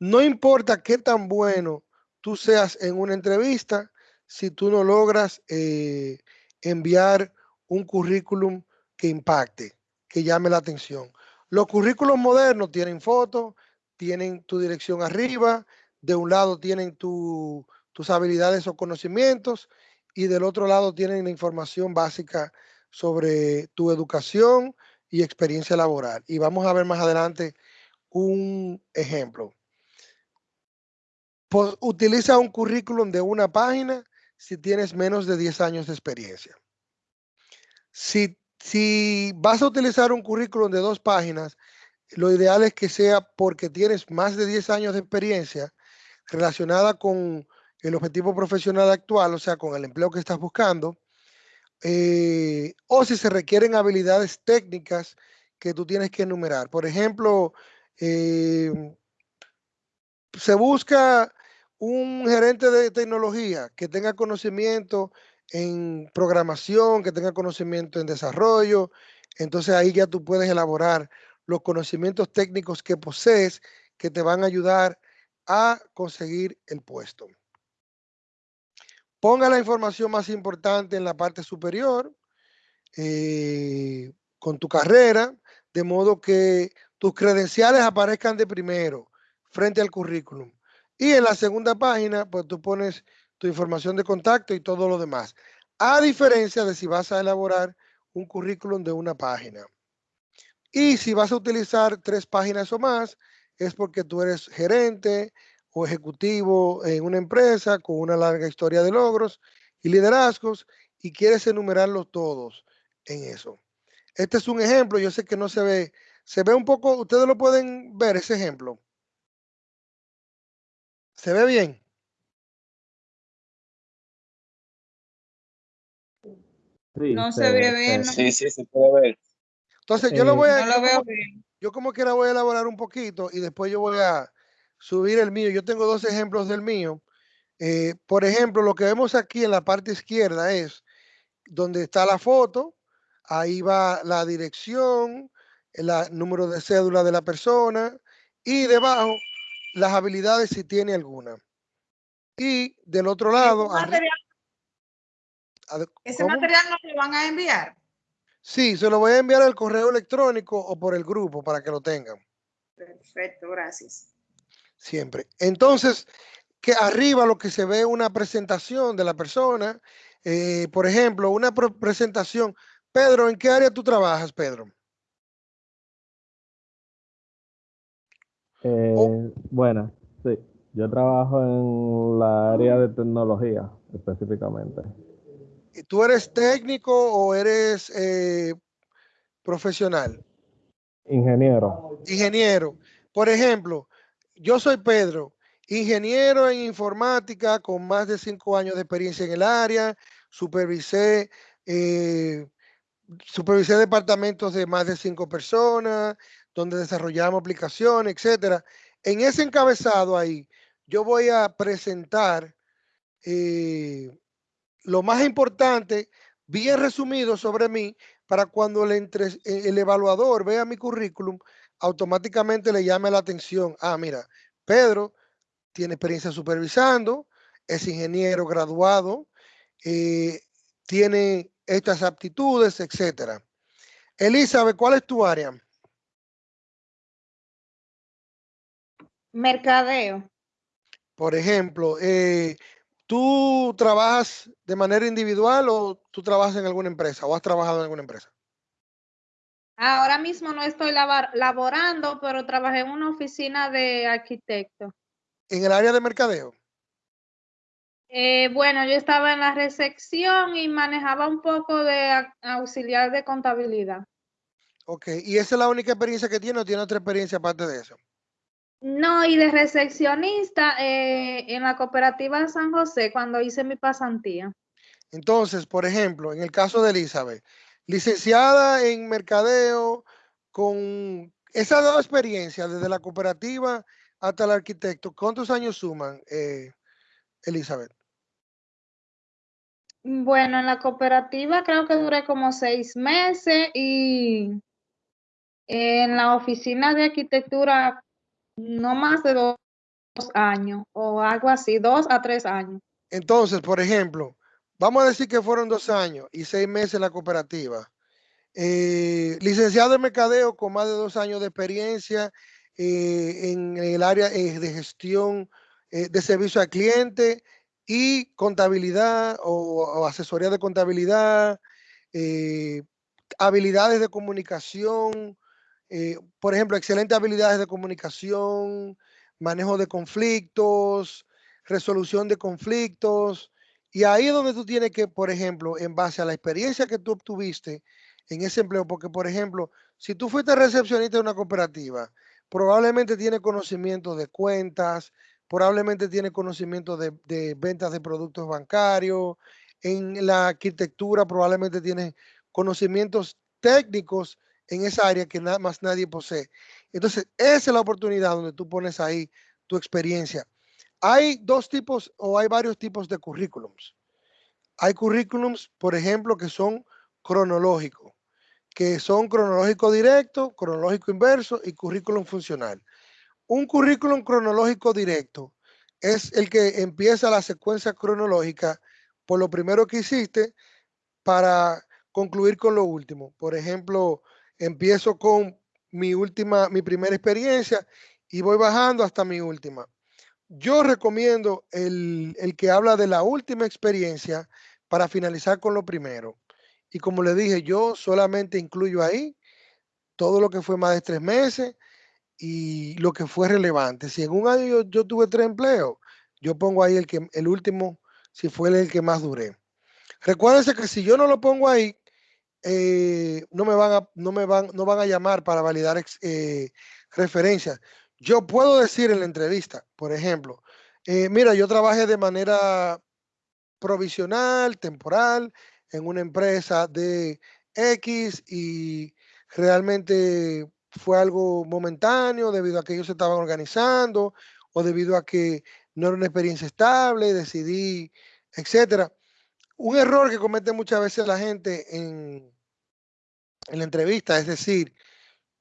No importa qué tan bueno tú seas en una entrevista, si tú no logras eh, enviar un currículum que impacte, que llame la atención. Los currículos modernos tienen fotos, tienen tu dirección arriba, de un lado tienen tus habilidades o conocimientos y del otro lado tienen la información básica sobre tu educación y experiencia laboral. Y vamos a ver más adelante un ejemplo. utiliza un currículum de una página si tienes menos de 10 años de experiencia. Si, si vas a utilizar un currículum de dos páginas, lo ideal es que sea porque tienes más de 10 años de experiencia relacionada con el objetivo profesional actual, o sea, con el empleo que estás buscando, eh, o si se requieren habilidades técnicas que tú tienes que enumerar. Por ejemplo, eh, se busca un gerente de tecnología que tenga conocimiento en programación, que tenga conocimiento en desarrollo. Entonces ahí ya tú puedes elaborar los conocimientos técnicos que posees que te van a ayudar a conseguir el puesto. Ponga la información más importante en la parte superior eh, con tu carrera, de modo que tus credenciales aparezcan de primero frente al currículum. Y en la segunda página, pues tú pones tu información de contacto y todo lo demás. A diferencia de si vas a elaborar un currículum de una página. Y si vas a utilizar tres páginas o más, es porque tú eres gerente o ejecutivo en una empresa con una larga historia de logros y liderazgos y quieres enumerarlos todos en eso. Este es un ejemplo, yo sé que no se ve, se ve un poco, ustedes lo pueden ver ese ejemplo. ¿Se ve bien? no se, ve bien. Sí, sí, se puede ver. Entonces yo lo voy a... No lo veo bien. Yo como quiera voy a elaborar un poquito y después yo voy a subir el mío. Yo tengo dos ejemplos del mío. Eh, por ejemplo, lo que vemos aquí en la parte izquierda es donde está la foto, ahí va la dirección, el número de cédula de la persona y debajo las habilidades si tiene alguna. Y del otro lado... ¿Ese material no lo van a enviar? Sí, se lo voy a enviar al correo electrónico o por el grupo para que lo tengan. Perfecto, gracias. Siempre. Entonces, que arriba lo que se ve una presentación de la persona, eh, por ejemplo, una presentación. Pedro, ¿en qué área tú trabajas, Pedro? Eh, Bueno, sí. Yo trabajo en la área de tecnología específicamente. ¿Tú eres técnico o eres eh, profesional? Ingeniero. Ingeniero. Por ejemplo, yo soy Pedro, ingeniero en informática con más de cinco años de experiencia en el área, supervisé, eh, supervisé departamentos de más de cinco personas, donde desarrollamos aplicaciones, etcétera. En ese encabezado ahí, yo voy a presentar eh, lo más importante, bien resumido sobre mí, para cuando el, eh, el evaluador vea mi currículum, automáticamente le llame la atención. Ah, mira, Pedro tiene experiencia supervisando, es ingeniero graduado, eh, tiene estas aptitudes, etcétera. Elizabeth, ¿cuál es tu área? Mercadeo. Por ejemplo, eh, ¿Tú trabajas de manera individual o tú trabajas en alguna empresa o has trabajado en alguna empresa? Ahora mismo no estoy laborando, pero trabajé en una oficina de arquitecto. ¿En el área de mercadeo? Eh, bueno, yo estaba en la recepción y manejaba un poco de auxiliar de contabilidad. Ok, ¿y esa es la única experiencia que tiene o tiene otra experiencia aparte de eso? No, y de recepcionista eh, en la cooperativa San José cuando hice mi pasantía. Entonces, por ejemplo, en el caso de Elizabeth, licenciada en mercadeo, con esa dos experiencia desde la cooperativa hasta el arquitecto, ¿cuántos años suman, eh, Elizabeth? Bueno, en la cooperativa creo que duré como seis meses y en la oficina de arquitectura no más de dos años o algo así, dos a tres años. Entonces, por ejemplo, vamos a decir que fueron dos años y seis meses la cooperativa. Eh, licenciado en mercadeo con más de dos años de experiencia eh, en el área eh, de gestión de servicio al cliente y contabilidad o, asesoría de contabilidad, habilidades de comunicación, eh, por ejemplo, excelentes habilidades de comunicación, manejo de conflictos, resolución de conflictos. Y ahí es donde tú tienes que, por ejemplo, en base a la experiencia que tú obtuviste en ese empleo, porque, por ejemplo, si tú fuiste recepcionista de una cooperativa, probablemente tiene conocimiento de cuentas, probablemente tiene conocimiento de, de ventas de productos bancarios, en la arquitectura probablemente tiene conocimientos técnicos en esa área que nada más nadie posee. Entonces, esa es la oportunidad donde tú pones ahí tu experiencia. Hay dos tipos o hay varios tipos de currículums. Hay currículums, por ejemplo, que son cronológicos, que son cronológico directo, cronológico inverso y currículum funcional. Un currículum cronológico directo es el que empieza la secuencia cronológica por lo primero que hiciste para concluir con lo último. Por ejemplo, empiezo con mi última, mi primera experiencia y voy bajando hasta mi última. Yo recomiendo el, el que habla de la última experiencia para finalizar con lo primero. Y como le dije, yo solamente incluyo ahí todo lo que fue más de tres meses y lo que fue relevante. Si en un año yo, tuve tres empleos, yo pongo ahí el, que, el último, si fue el que más duré. Recuérdense que si yo no lo pongo ahí, eh, no me van a, no me van, no van a llamar para validar eh, referencias. Yo puedo decir en la entrevista, por ejemplo, eh, mira, yo trabajé de manera provisional, temporal, en una empresa de X y realmente fue algo momentáneo debido a que ellos se estaban organizando o debido a que no era una experiencia estable, decidí, etcétera. Un error que comete muchas veces la gente en, en la entrevista, es decir,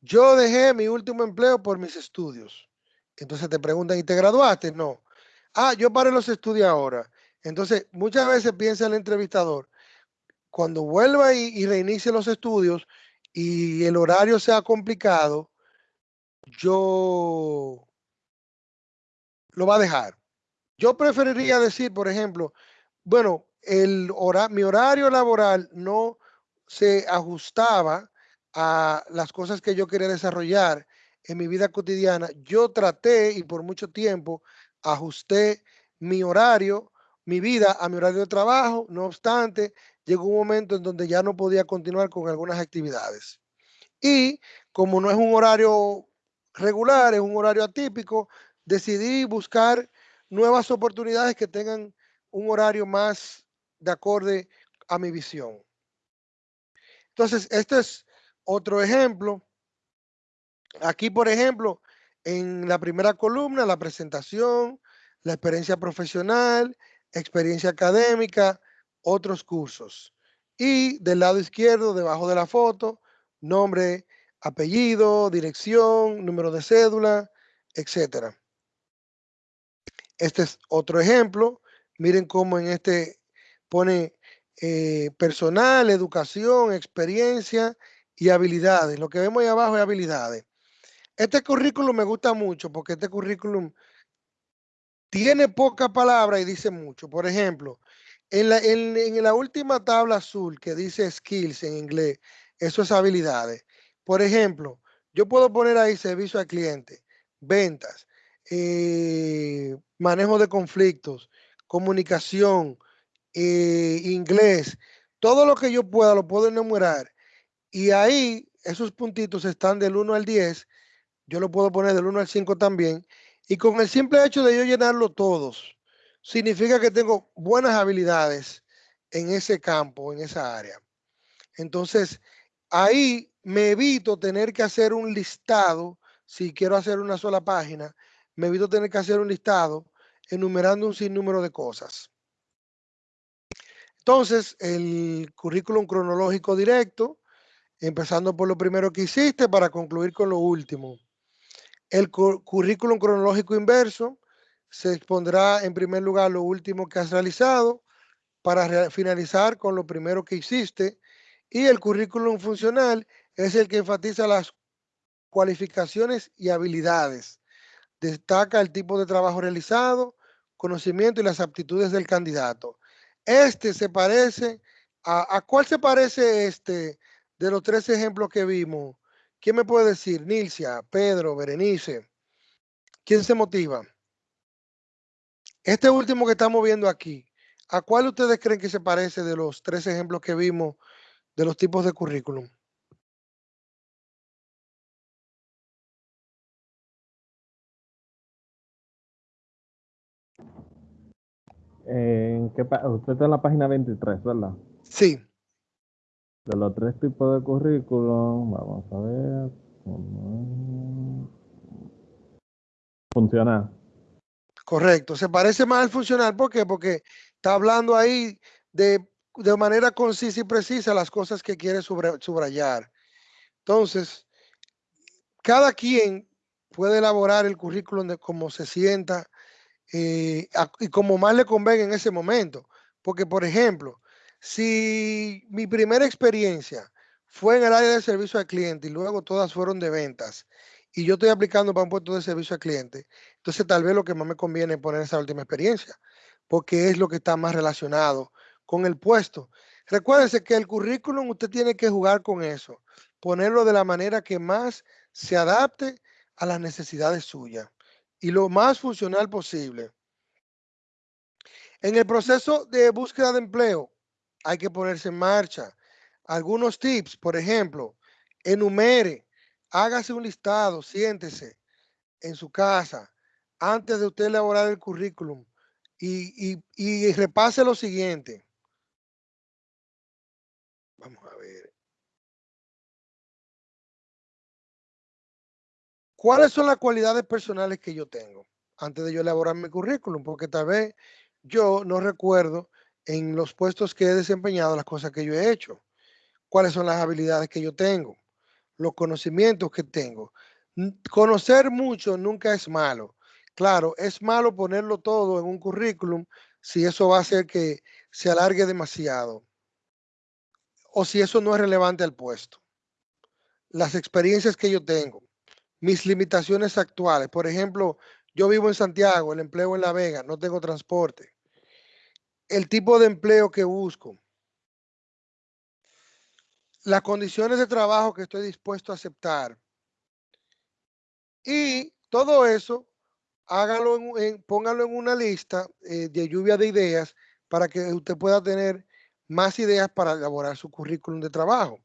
yo dejé mi último empleo por mis estudios. Entonces te preguntan, ¿y te graduaste? No. Ah, yo paré los estudios ahora. Entonces, muchas veces piensa el entrevistador, cuando vuelva y, y reinicie los estudios y el horario sea complicado, yo lo va a dejar. Yo preferiría decir, por ejemplo, bueno, el hora, mi horario laboral no se ajustaba a las cosas que yo quería desarrollar en mi vida cotidiana. Yo traté y por mucho tiempo ajusté mi horario, mi vida a mi horario de trabajo. No obstante, llegó un momento en donde ya no podía continuar con algunas actividades. Y como no es un horario regular, es un horario atípico, decidí buscar nuevas oportunidades que tengan un horario más de acorde a mi visión. Entonces, este es otro ejemplo. Aquí, por ejemplo, en la primera columna, la presentación, la experiencia profesional, experiencia académica, otros cursos. Y del lado izquierdo, debajo de la foto, nombre, apellido, dirección, número de cédula, etcétera. Este es otro ejemplo. Miren cómo en este pone eh, personal, educación, experiencia y habilidades. Lo que vemos ahí abajo es habilidades. Este currículum me gusta mucho porque este currículum tiene poca palabra y dice mucho. Por ejemplo, en la, en, en la última tabla azul que dice skills en inglés, eso es habilidades. Por ejemplo, yo puedo poner ahí servicio al cliente, ventas, eh, manejo de conflictos, comunicación, inglés, todo lo que yo pueda lo puedo enumerar. Y ahí esos puntitos están del 1 al 10, yo lo puedo poner del 1 al 5 también. Y con el simple hecho de yo llenarlo todos, significa que tengo buenas habilidades en ese campo, en esa área. Entonces, ahí me evito tener que hacer un listado, si quiero hacer una sola página, me evito tener que hacer un listado enumerando un sinnúmero de cosas. Entonces, el currículum cronológico directo, empezando por lo primero que hiciste para concluir con lo último. El currículum cronológico inverso se expondrá en primer lugar lo último que has realizado para finalizar con lo primero que hiciste. Y el currículum funcional es el que enfatiza las cualificaciones y habilidades. Destaca el tipo de trabajo realizado, conocimiento y las aptitudes del candidato. Este se parece, a, ¿a cuál se parece este de los tres ejemplos que vimos? ¿Quién me puede decir? Nilcia, Pedro, Berenice. ¿Quién se motiva? Este último que estamos viendo aquí, ¿a cuál ustedes creen que se parece de los tres ejemplos que vimos de los tipos de currículum? ¿En qué usted está en la página 23, ¿verdad? Sí. De los tres tipos de currículum, vamos a ver. Funcional. Correcto, se parece más al funcional, ¿por qué? Porque está hablando ahí de, de manera concisa y precisa las cosas que quiere subrayar. Entonces, cada quien puede elaborar el currículum de cómo se sienta eh, y como más le convenga en ese momento. Porque, por ejemplo, si mi primera experiencia fue en el área de servicio al cliente y luego todas fueron de ventas y yo estoy aplicando para un puesto de servicio al cliente, entonces tal vez lo que más me conviene es poner esa última experiencia, porque es lo que está más relacionado con el puesto. Recuérdense que el currículum usted tiene que jugar con eso, ponerlo de la manera que más se adapte a las necesidades suyas y lo más funcional posible. En el proceso de búsqueda de empleo hay que ponerse en marcha. Algunos tips, por ejemplo, enumere, hágase un listado, siéntese en su casa antes de usted elaborar el currículum y, y, y repase lo siguiente. Vamos a ver. ¿Cuáles son las cualidades personales que yo tengo antes de yo elaborar mi currículum? Porque tal vez yo no recuerdo en los puestos que he desempeñado las cosas que yo he hecho. ¿Cuáles son las habilidades que yo tengo? Los conocimientos que tengo. Conocer mucho nunca es malo. Claro, es malo ponerlo todo en un currículum si eso va a hacer que se alargue demasiado o si eso no es relevante al puesto. Las experiencias que yo tengo, mis limitaciones actuales. Por ejemplo, yo vivo en Santiago, el empleo en La Vega, no tengo transporte. El tipo de empleo que busco. Las condiciones de trabajo que estoy dispuesto a aceptar. Y todo eso, hágalo en, póngalo en una lista eh, de lluvia de ideas para que usted pueda tener más ideas para elaborar su currículum de trabajo.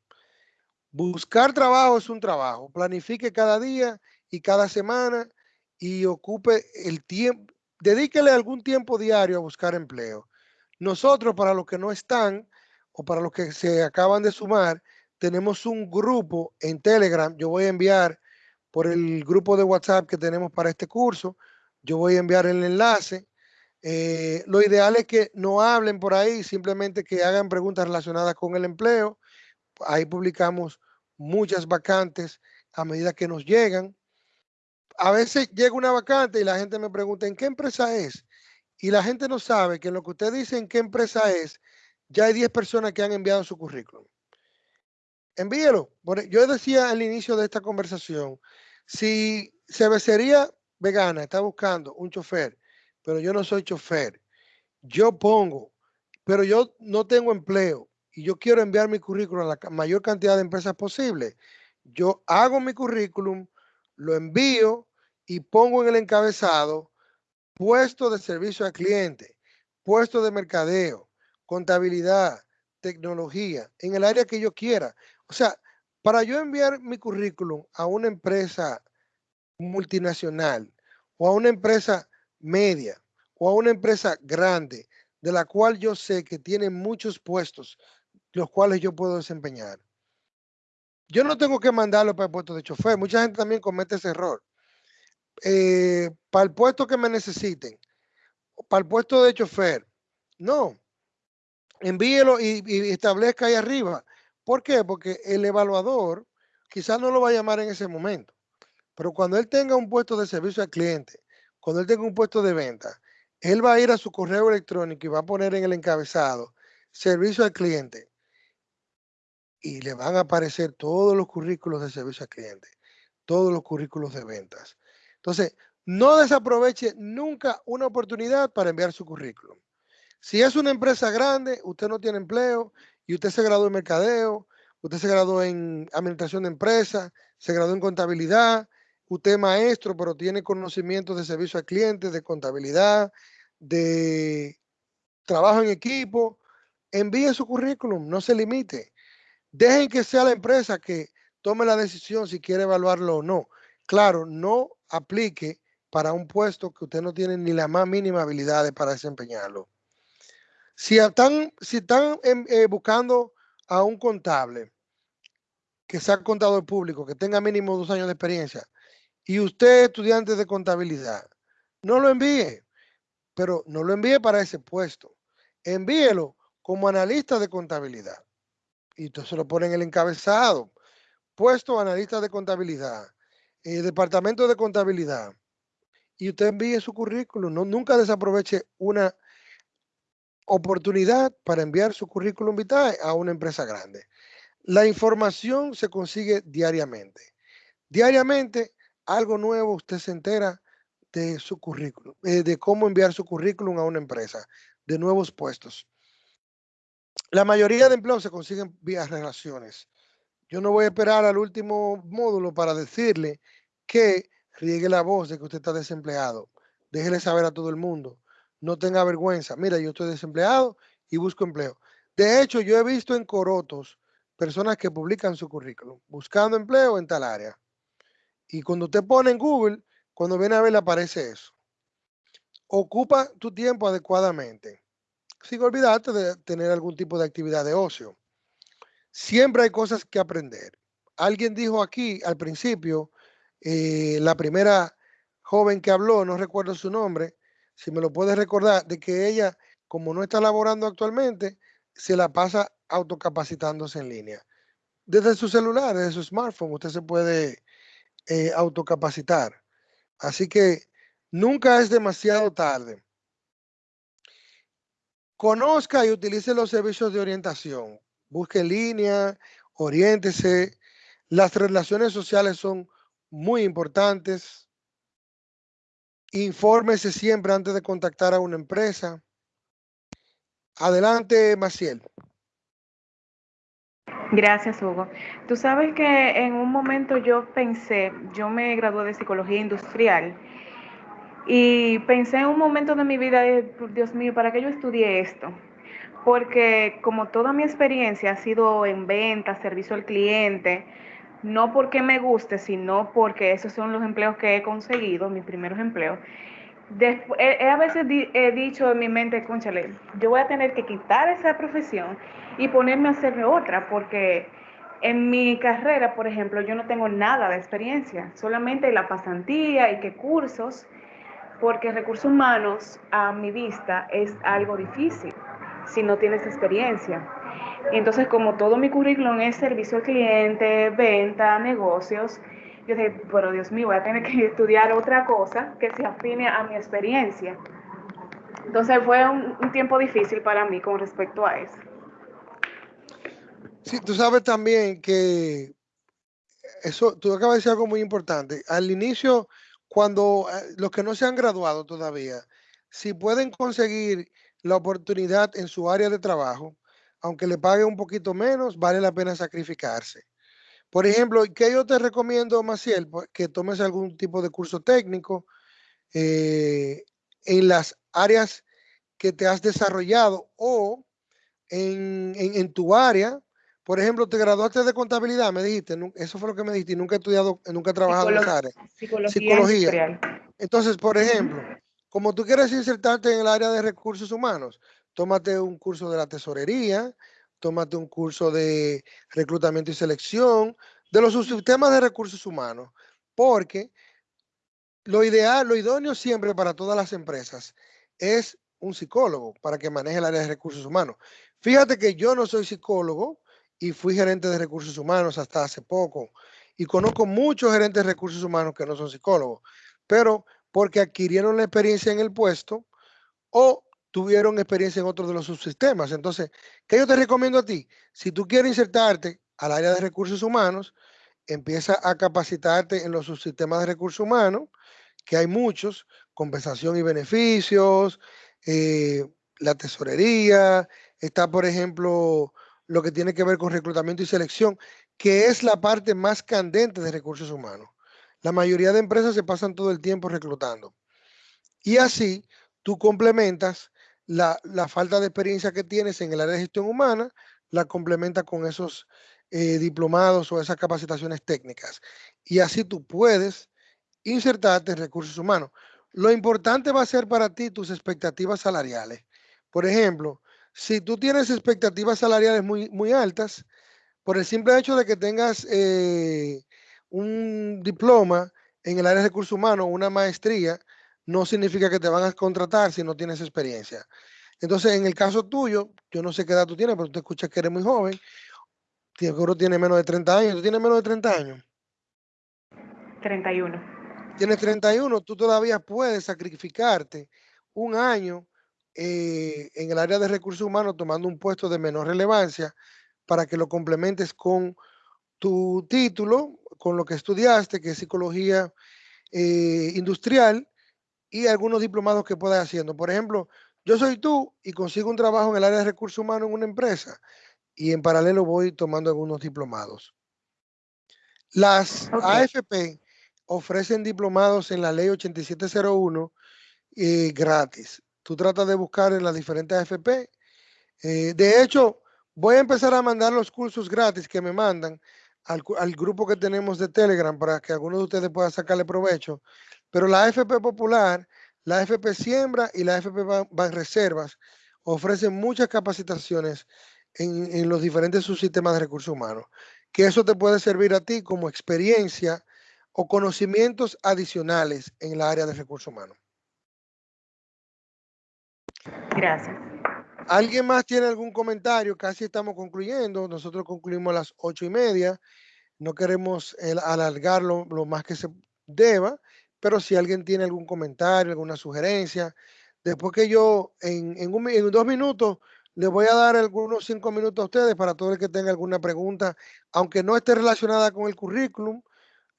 Buscar trabajo es un trabajo. Planifique cada día y cada semana y ocupe el tiempo, dedíquele algún tiempo diario a buscar empleo. Nosotros, para los que no están o para los que se acaban de sumar, tenemos un grupo en Telegram. Yo voy a enviar por el grupo de WhatsApp que tenemos para este curso, yo voy a enviar el enlace. Eh, lo ideal es que no hablen por ahí, simplemente que hagan preguntas relacionadas con el empleo. Ahí publicamos muchas vacantes a medida que nos llegan. A veces llega una vacante y la gente me pregunta, ¿en qué empresa es? Y la gente no sabe que en lo que usted dice en qué empresa es, ya hay 10 personas que han enviado su currículum. Envíelo. Yo decía al inicio de esta conversación, si cervecería vegana está buscando un chofer, pero yo no soy chofer, yo pongo, pero yo no tengo empleo, y yo quiero enviar mi currículum a la mayor cantidad de empresas posible, yo hago mi currículum, lo envío y pongo en el encabezado puesto de servicio al cliente, puesto de mercadeo, contabilidad, tecnología, en el área que yo quiera. O sea, para yo enviar mi currículum a una empresa multinacional o a una empresa media o a una empresa grande, de la cual yo sé que tiene muchos puestos los cuales yo puedo desempeñar. Yo no tengo que mandarlo para el puesto de chofer. Mucha gente también comete ese error. Eh, para el puesto que me necesiten, para el puesto de chofer. No. envíelo y, y establezca ahí arriba. ¿Por qué? Porque el evaluador quizás no lo va a llamar en ese momento, pero cuando él tenga un puesto de servicio al cliente, cuando él tenga un puesto de venta, él va a ir a su correo electrónico y va a poner en el encabezado servicio al cliente y le van a aparecer todos los currículos de servicio al cliente, todos los currículos de ventas. Entonces, no desaproveche nunca una oportunidad para enviar su currículum. Si es una empresa grande, usted no tiene empleo y usted se graduó en mercadeo, usted se graduó en administración de empresas, se graduó en contabilidad, usted es maestro, pero tiene conocimientos de servicio al cliente, de contabilidad, de trabajo en equipo, envíe su currículum, no se limite. Dejen que sea la empresa que tome la decisión si quiere evaluarlo o no. Claro, no aplique para un puesto que usted no tiene ni la más mínima habilidad para desempeñarlo. Si están, eh, buscando a un contable que sea contador público, que tenga mínimo dos años de experiencia, y usted es estudiante de contabilidad, no lo envíe, pero no lo envíe para ese puesto. Envíelo como analista de contabilidad. Y entonces lo pone en el encabezado. Puesto analista de contabilidad, eh, departamento de contabilidad. Y usted envíe su currículum. No, nunca desaproveche una oportunidad para enviar su currículum vitae a una empresa grande. La información se consigue diariamente. Diariamente, algo nuevo usted se entera de su currículum, eh, de cómo enviar su currículum a una empresa, de nuevos puestos. La mayoría de empleos se consiguen vía relaciones. Yo no voy a esperar al último módulo para decirle que riegue la voz de que usted está desempleado. Déjele saber a todo el mundo no tenga vergüenza. Mira, yo estoy desempleado y busco empleo. De hecho, yo he visto en Corotos personas que publican su currículum buscando empleo en tal área. Y cuando usted pone en Google, cuando viene a ver, le aparece eso. Ocupa tu tiempo adecuadamente, sin olvidarte de tener algún tipo de actividad de ocio. Siempre hay cosas que aprender. Alguien dijo aquí al principio, eh, la primera joven que habló, no recuerdo su nombre, si me lo puede recordar, de que ella, como no está laborando actualmente, se la pasa autocapacitándose en línea. Desde su celular, desde su smartphone, usted se puede eh, autocapacitar. Así que nunca es demasiado tarde. Conozca y utilice los servicios de orientación. Busque en línea, oriéntese. Las relaciones sociales son muy importantes. Infórmese siempre antes de contactar a una empresa. Adelante, Maciel. Gracias, Hugo. Tú sabes que en un momento yo pensé, yo me gradué de psicología industrial y pensé en un momento de mi vida, Dios mío, ¿para qué yo estudié esto? Porque como toda mi experiencia ha sido en venta, servicio al cliente, no porque me guste, sino porque esos son los empleos que he conseguido, mis primeros empleos. Después, he, a veces he dicho en mi mente, conchale, yo voy a tener que quitar esa profesión y ponerme a hacer otra, porque en mi carrera, por ejemplo, yo no tengo nada de experiencia, solamente la pasantía y qué cursos, porque recursos humanos a mi vista es algo difícil si no tienes experiencia. Entonces, como todo mi currículum es servicio al cliente, venta, negocios, yo dije, pero Dios mío, voy a tener que estudiar otra cosa que se afine a mi experiencia. Entonces fue un, un tiempo difícil para mí con respecto a eso. Sí, tú sabes también que eso, tú acabas de decir algo muy importante. Al inicio, cuando eh, los que no se han graduado todavía, si pueden conseguir la oportunidad en su área de trabajo, aunque le pague un poquito menos, vale la pena sacrificarse. Por ejemplo, ¿qué yo te recomiendo, Maciel? Pues, que tomes algún tipo de curso técnico eh, en las áreas que te has desarrollado o en, tu área. Por ejemplo, te graduaste de contabilidad, me dijiste, eso fue lo que me dijiste, y nunca he estudiado, nunca he trabajado en esa área. Psicología. Entonces, por ejemplo, como tú quieres insertarte en el área de recursos humanos, tómate un curso de la tesorería, tómate un curso de reclutamiento y selección, de los sistemas de recursos humanos, porque lo ideal, lo idóneo siempre para todas las empresas es un psicólogo para que maneje el área de recursos humanos. Fíjate que yo no soy psicólogo y fui gerente de recursos humanos hasta hace poco y conozco muchos gerentes de recursos humanos que no son psicólogos, pero porque adquirieron la experiencia en el puesto o tuvieron experiencia en otro de los subsistemas. Entonces, ¿qué yo te recomiendo a ti? Si tú quieres insertarte al área de recursos humanos, empieza a capacitarte en los subsistemas de recursos humanos, que hay muchos, compensación y beneficios, eh, la tesorería, está, por ejemplo, lo que tiene que ver con reclutamiento y selección, que es la parte más candente de recursos humanos. La mayoría de empresas se pasan todo el tiempo reclutando. Y así tú complementas la, la falta de experiencia que tienes en el área de gestión humana, la complementas con esos eh, diplomados o esas capacitaciones técnicas. Y así tú puedes insertarte en recursos humanos. Lo importante va a ser para ti tus expectativas salariales. Por ejemplo, si tú tienes expectativas salariales muy, muy altas, por el simple hecho de que tengas eh, un diploma en el área de recursos humanos, una maestría, no significa que te van a contratar si no tienes experiencia. Entonces, en el caso tuyo, yo no sé qué edad tú tienes, pero tú escuchas que eres muy joven, seguro tiene menos de 30 años. ¿Tú tienes menos de 30 años? 31. Tienes 31, tú todavía puedes sacrificarte un año eh, en el área de recursos humanos tomando un puesto de menor relevancia para que lo complementes con tu título, con lo que estudiaste, que es psicología eh, industrial, y algunos diplomados que puedas haciendo. Por ejemplo, yo soy tú y consigo un trabajo en el área de recursos humanos en una empresa y en paralelo voy tomando algunos diplomados. Las AFP ofrecen diplomados en la ley 8701 eh, gratis. Tú tratas de buscar en las diferentes AFP. Eh, de hecho, voy a empezar a mandar los cursos gratis que me mandan al, grupo que tenemos de Telegram para que algunos de ustedes puedan sacarle provecho. Pero la AFP Popular, la AFP Siembra y la AFP Reservas ofrecen muchas capacitaciones en, en los diferentes subsistemas de recursos humanos, que eso te puede servir a ti como experiencia o conocimientos adicionales en el área de recursos humanos. Gracias. ¿Alguien más tiene algún comentario? Casi estamos concluyendo. Nosotros concluimos a las ocho y media. No queremos alargarlo lo más que se deba, pero si alguien tiene algún comentario, alguna sugerencia, después que yo en, un, dos minutos les voy a dar algunos cinco minutos a ustedes para todo el que tenga alguna pregunta, aunque no esté relacionada con el currículum,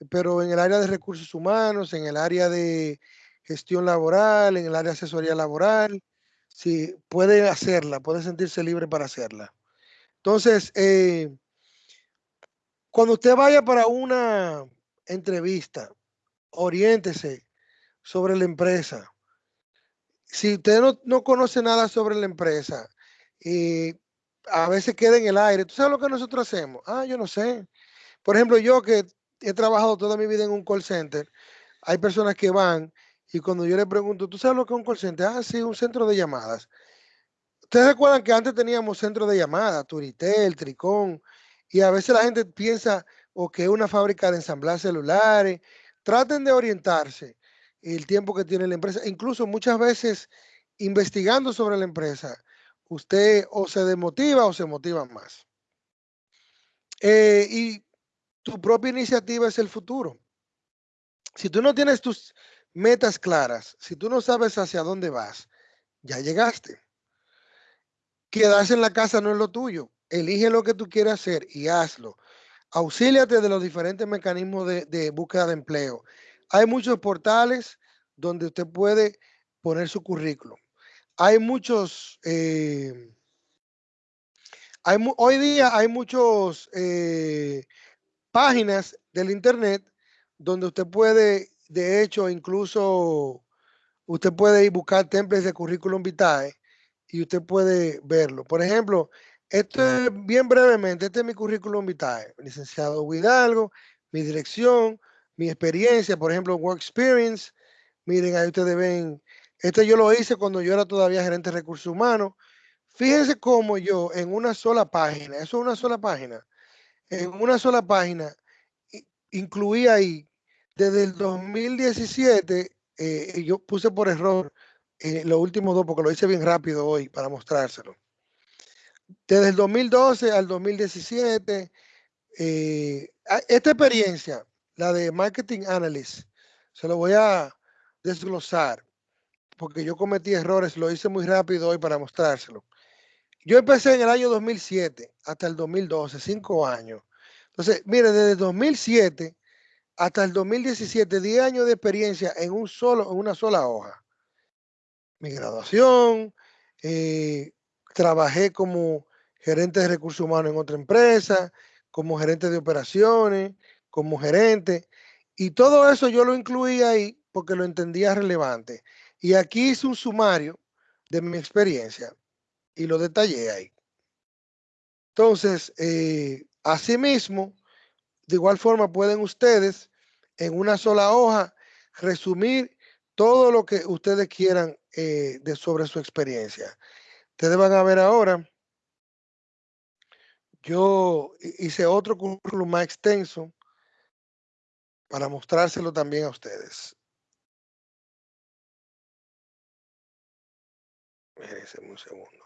pero en el área de recursos humanos, en el área de gestión laboral, en el área de asesoría laboral, si puede hacerla, puede sentirse libre para hacerla. Entonces, eh, cuando usted vaya para una entrevista, oriéntese sobre la empresa. Si usted no, no conoce nada sobre la empresa, y a veces queda en el aire. ¿Tú sabes lo que nosotros hacemos? Ah, yo no sé. Por ejemplo, yo que he trabajado toda mi vida en un call center, hay personas que van y cuando yo le pregunto, ¿tú sabes lo que es un call center? Ah, sí, un centro de llamadas. Ustedes recuerdan que antes teníamos centros de llamadas, Turitel, Tricón, y a veces la gente piensa o que es una fábrica de ensamblar celulares. Traten de orientarse el tiempo que tiene la empresa. Incluso muchas veces investigando sobre la empresa, usted o se desmotiva o se motiva más. Eh, y tu propia iniciativa es el futuro. Si tú no tienes tus metas claras, si tú no sabes hacia dónde vas, ya llegaste. Quedarse en la casa no es lo tuyo. Elige lo que tú quieras hacer y hazlo. Auxíliate de los diferentes mecanismos de, búsqueda de empleo. Hay muchos portales donde usted puede poner su currículum hay muchos, hay, hoy día hay muchos eh, páginas del internet donde usted puede, de hecho, incluso usted puede ir buscar templates de currículum vitae y usted puede verlo. Por ejemplo, esto es bien brevemente, este es mi currículum vitae, licenciado Hidalgo, mi dirección, mi experiencia, por ejemplo, Work Experience. Miren, ahí ustedes ven este yo lo hice cuando yo era todavía gerente de recursos humanos. Fíjense cómo yo en una sola página, eso es una sola página, en una sola página incluí ahí desde el 2017, eh, yo puse por error eh, los últimos dos, porque lo hice bien rápido hoy para mostrárselo. Desde el 2012 al 2017, eh, esta experiencia, la de Marketing Analyst, se lo voy a desglosar, porque yo cometí errores, lo hice muy rápido hoy para mostrárselo. Yo empecé en el año 2007 hasta el 2012, cinco años. Entonces, mire, desde 2007 hasta el 2017, 10 años de experiencia en un solo, en una sola hoja. Mi graduación, eh, trabajé como gerente de recursos humanos en otra empresa, como gerente de operaciones, como gerente, y todo eso yo lo incluí ahí porque lo entendía relevante. Y aquí hice un sumario de mi experiencia y lo detallé ahí. Entonces, eh, asimismo, de igual forma pueden ustedes en una sola hoja resumir todo lo que ustedes quieran eh, de sobre su experiencia. Ustedes van a ver ahora, yo hi- hice otro currículum más extenso para mostrárselo también a ustedes. Un segundo.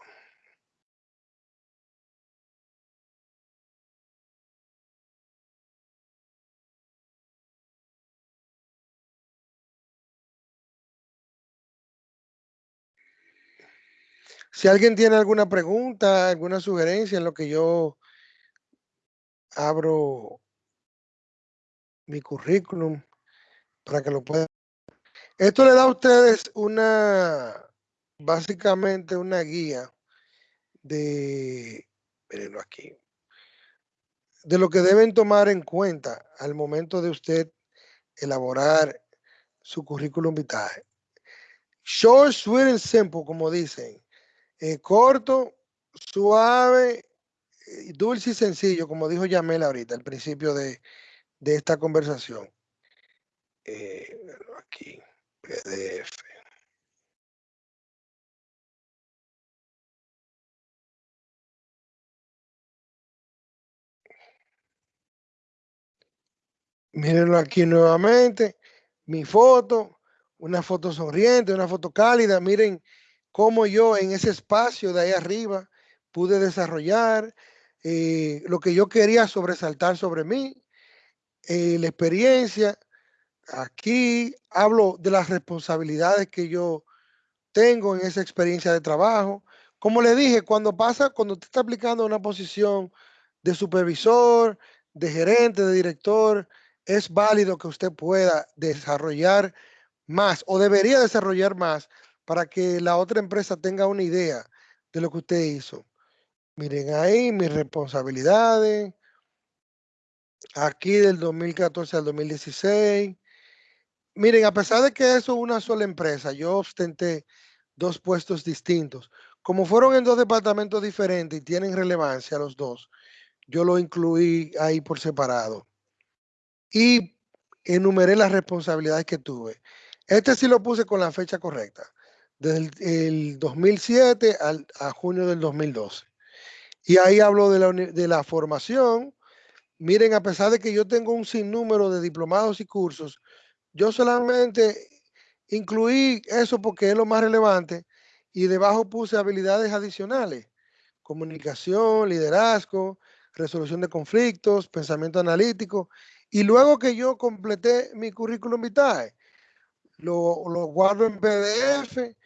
Si alguien tiene alguna pregunta, alguna sugerencia en lo que yo abro mi currículum para que lo puedan. Esto le da a ustedes una, básicamente una guía de, mírenlo aquí, de lo que deben tomar en cuenta al momento de usted elaborar su currículum vitae. Short, sweet and simple, como dicen. Eh, corto, suave, eh, dulce y sencillo, como dijo Yamel ahorita al principio de, de esta conversación. Eh, aquí, PDF. Mírenlo aquí nuevamente. Mi foto, una foto sonriente, una foto cálida. Miren cómo yo en ese espacio de ahí arriba pude desarrollar eh, lo que yo quería sobresaltar sobre mí, eh, la experiencia. Aquí hablo de las responsabilidades que yo tengo en esa experiencia de trabajo. Como le dije, cuando pasa, cuando usted está aplicando una posición de supervisor, de gerente, de director, es válido que usted pueda desarrollar más o debería desarrollar más para que la otra empresa tenga una idea de lo que usted hizo. Miren ahí mis responsabilidades. Aquí del 2014 al 2016. Miren, a pesar de que eso es una sola empresa, yo ostenté dos puestos distintos. Como fueron en dos departamentos diferentes y tienen relevancia los dos, yo lo incluí ahí por separado. Y enumeré las responsabilidades que tuve. Este sí lo puse con la fecha correcta, desde el, el 2007 al, a junio del 2012. Y ahí hablo de la, de la formación. Miren, a pesar de que yo tengo un sinnúmero de diplomados y cursos, yo solamente incluí eso porque es lo más relevante y debajo puse habilidades adicionales, comunicación, liderazgo, resolución de conflictos, pensamiento analítico. Y luego que yo completé mi currículum vitae, lo, lo guardo en PDF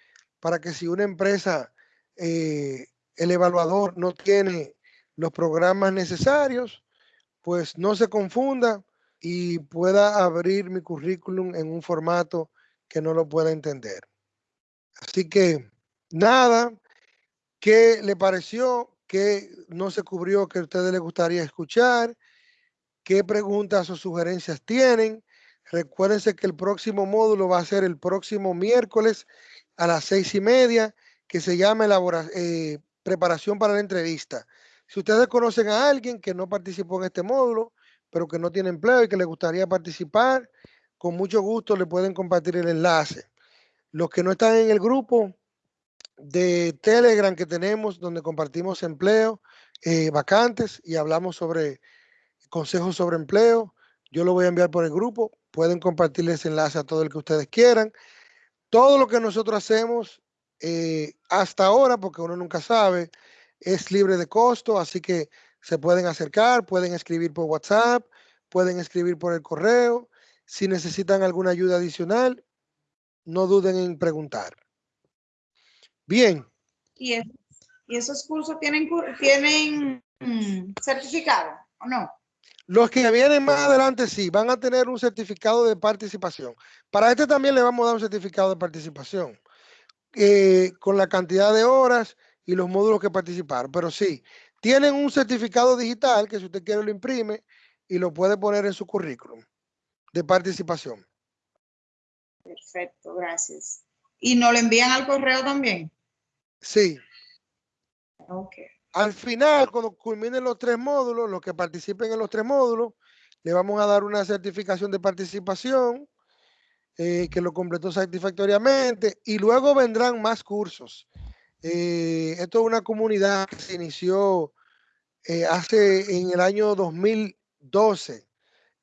para que si una empresa, eh, el evaluador no tiene los programas necesarios, pues no se confunda y pueda abrir mi currículum en un formato que no lo pueda entender. Así que nada, ¿qué le pareció? ¿Qué no se cubrió que a ustedes les gustaría escuchar? ¿Qué preguntas o sugerencias tienen? Recuérdense que el próximo módulo va a ser el próximo miércoles a las seis y media, que se llama elabora- eh, preparación para la entrevista. Si ustedes conocen a alguien que no participó en este módulo, pero que no tiene empleo y que le gustaría participar, con mucho gusto le pueden compartir el enlace. Los que no están en el grupo de Telegram que tenemos, donde compartimos empleo, eh, vacantes y hablamos sobre consejos sobre empleo, yo lo voy a enviar por el grupo. Pueden compartir ese enlace a todo el que ustedes quieran. Todo lo que nosotros hacemos eh, hasta ahora, porque uno nunca sabe, es libre de costo, así que se pueden acercar, pueden escribir por WhatsApp, pueden escribir por el correo. Si necesitan alguna ayuda adicional, no duden en preguntar. Bien. ¿Y, es- y esos cursos tienen, tienen mm, certificado o no? Los que vienen más adelante sí, van a tener un certificado de participación. Para este también le vamos a dar un certificado de participación eh, con la cantidad de horas y los módulos que participaron. Pero sí, tienen un certificado digital que si usted quiere lo imprime y lo puede poner en su currículum de participación. Perfecto, gracias. ¿Y nos lo envían al correo también? Sí. Ok. Al final, cuando culminen los tres módulos, los que participen en los tres módulos, le vamos a dar una certificación de participación eh, que lo completó satisfactoriamente y luego vendrán más cursos. Eh, esto es una comunidad que se inició eh, hace en el año 2012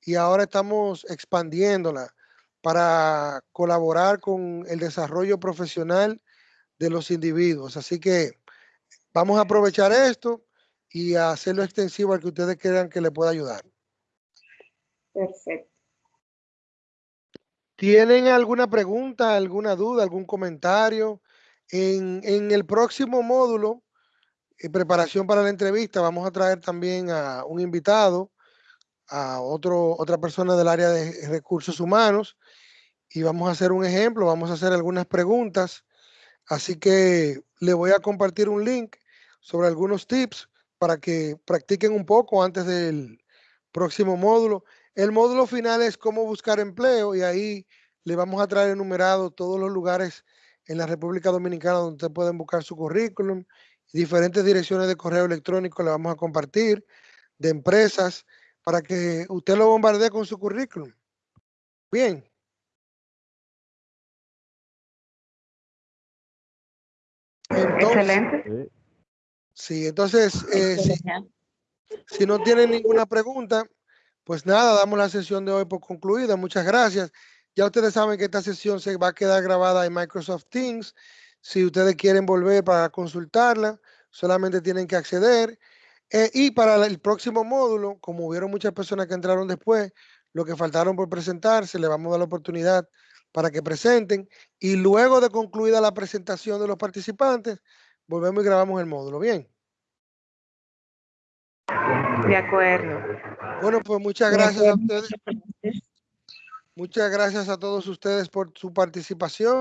y ahora estamos expandiéndola para colaborar con el desarrollo profesional de los individuos. Así que vamos a aprovechar esto y a hacerlo extensivo al que ustedes crean que le pueda ayudar. Perfecto. ¿Tienen alguna pregunta, alguna duda, algún comentario? En, en el próximo módulo, en preparación para la entrevista, vamos a traer también a un invitado, a otro, otra persona del área de recursos humanos, y vamos a hacer un ejemplo, vamos a hacer algunas preguntas. Así que le voy a compartir un link sobre algunos tips para que practiquen un poco antes del próximo módulo. El módulo final es cómo buscar empleo y ahí le vamos a traer enumerado todos los lugares en la República Dominicana donde ustedes pueden buscar su currículum. Diferentes direcciones de correo electrónico le vamos a compartir de empresas para que usted lo bombardee con su currículum. Bien. Excelente. Sí, entonces, eh, si, si no tienen ninguna pregunta, pues nada, damos la sesión de hoy por concluida. Muchas gracias. Ya ustedes saben que esta sesión se va a quedar grabada en Microsoft Teams. Si ustedes quieren volver para consultarla, solamente tienen que acceder. Eh, y para el próximo módulo, como hubieron muchas personas que entraron después, lo que faltaron por presentarse, le vamos a dar la oportunidad para que presenten. Y luego de concluida la presentación de los participantes, volvemos y grabamos el módulo. Bien. De acuerdo. Bueno, pues muchas gracias a ustedes. Muchas gracias a todos ustedes por su participación.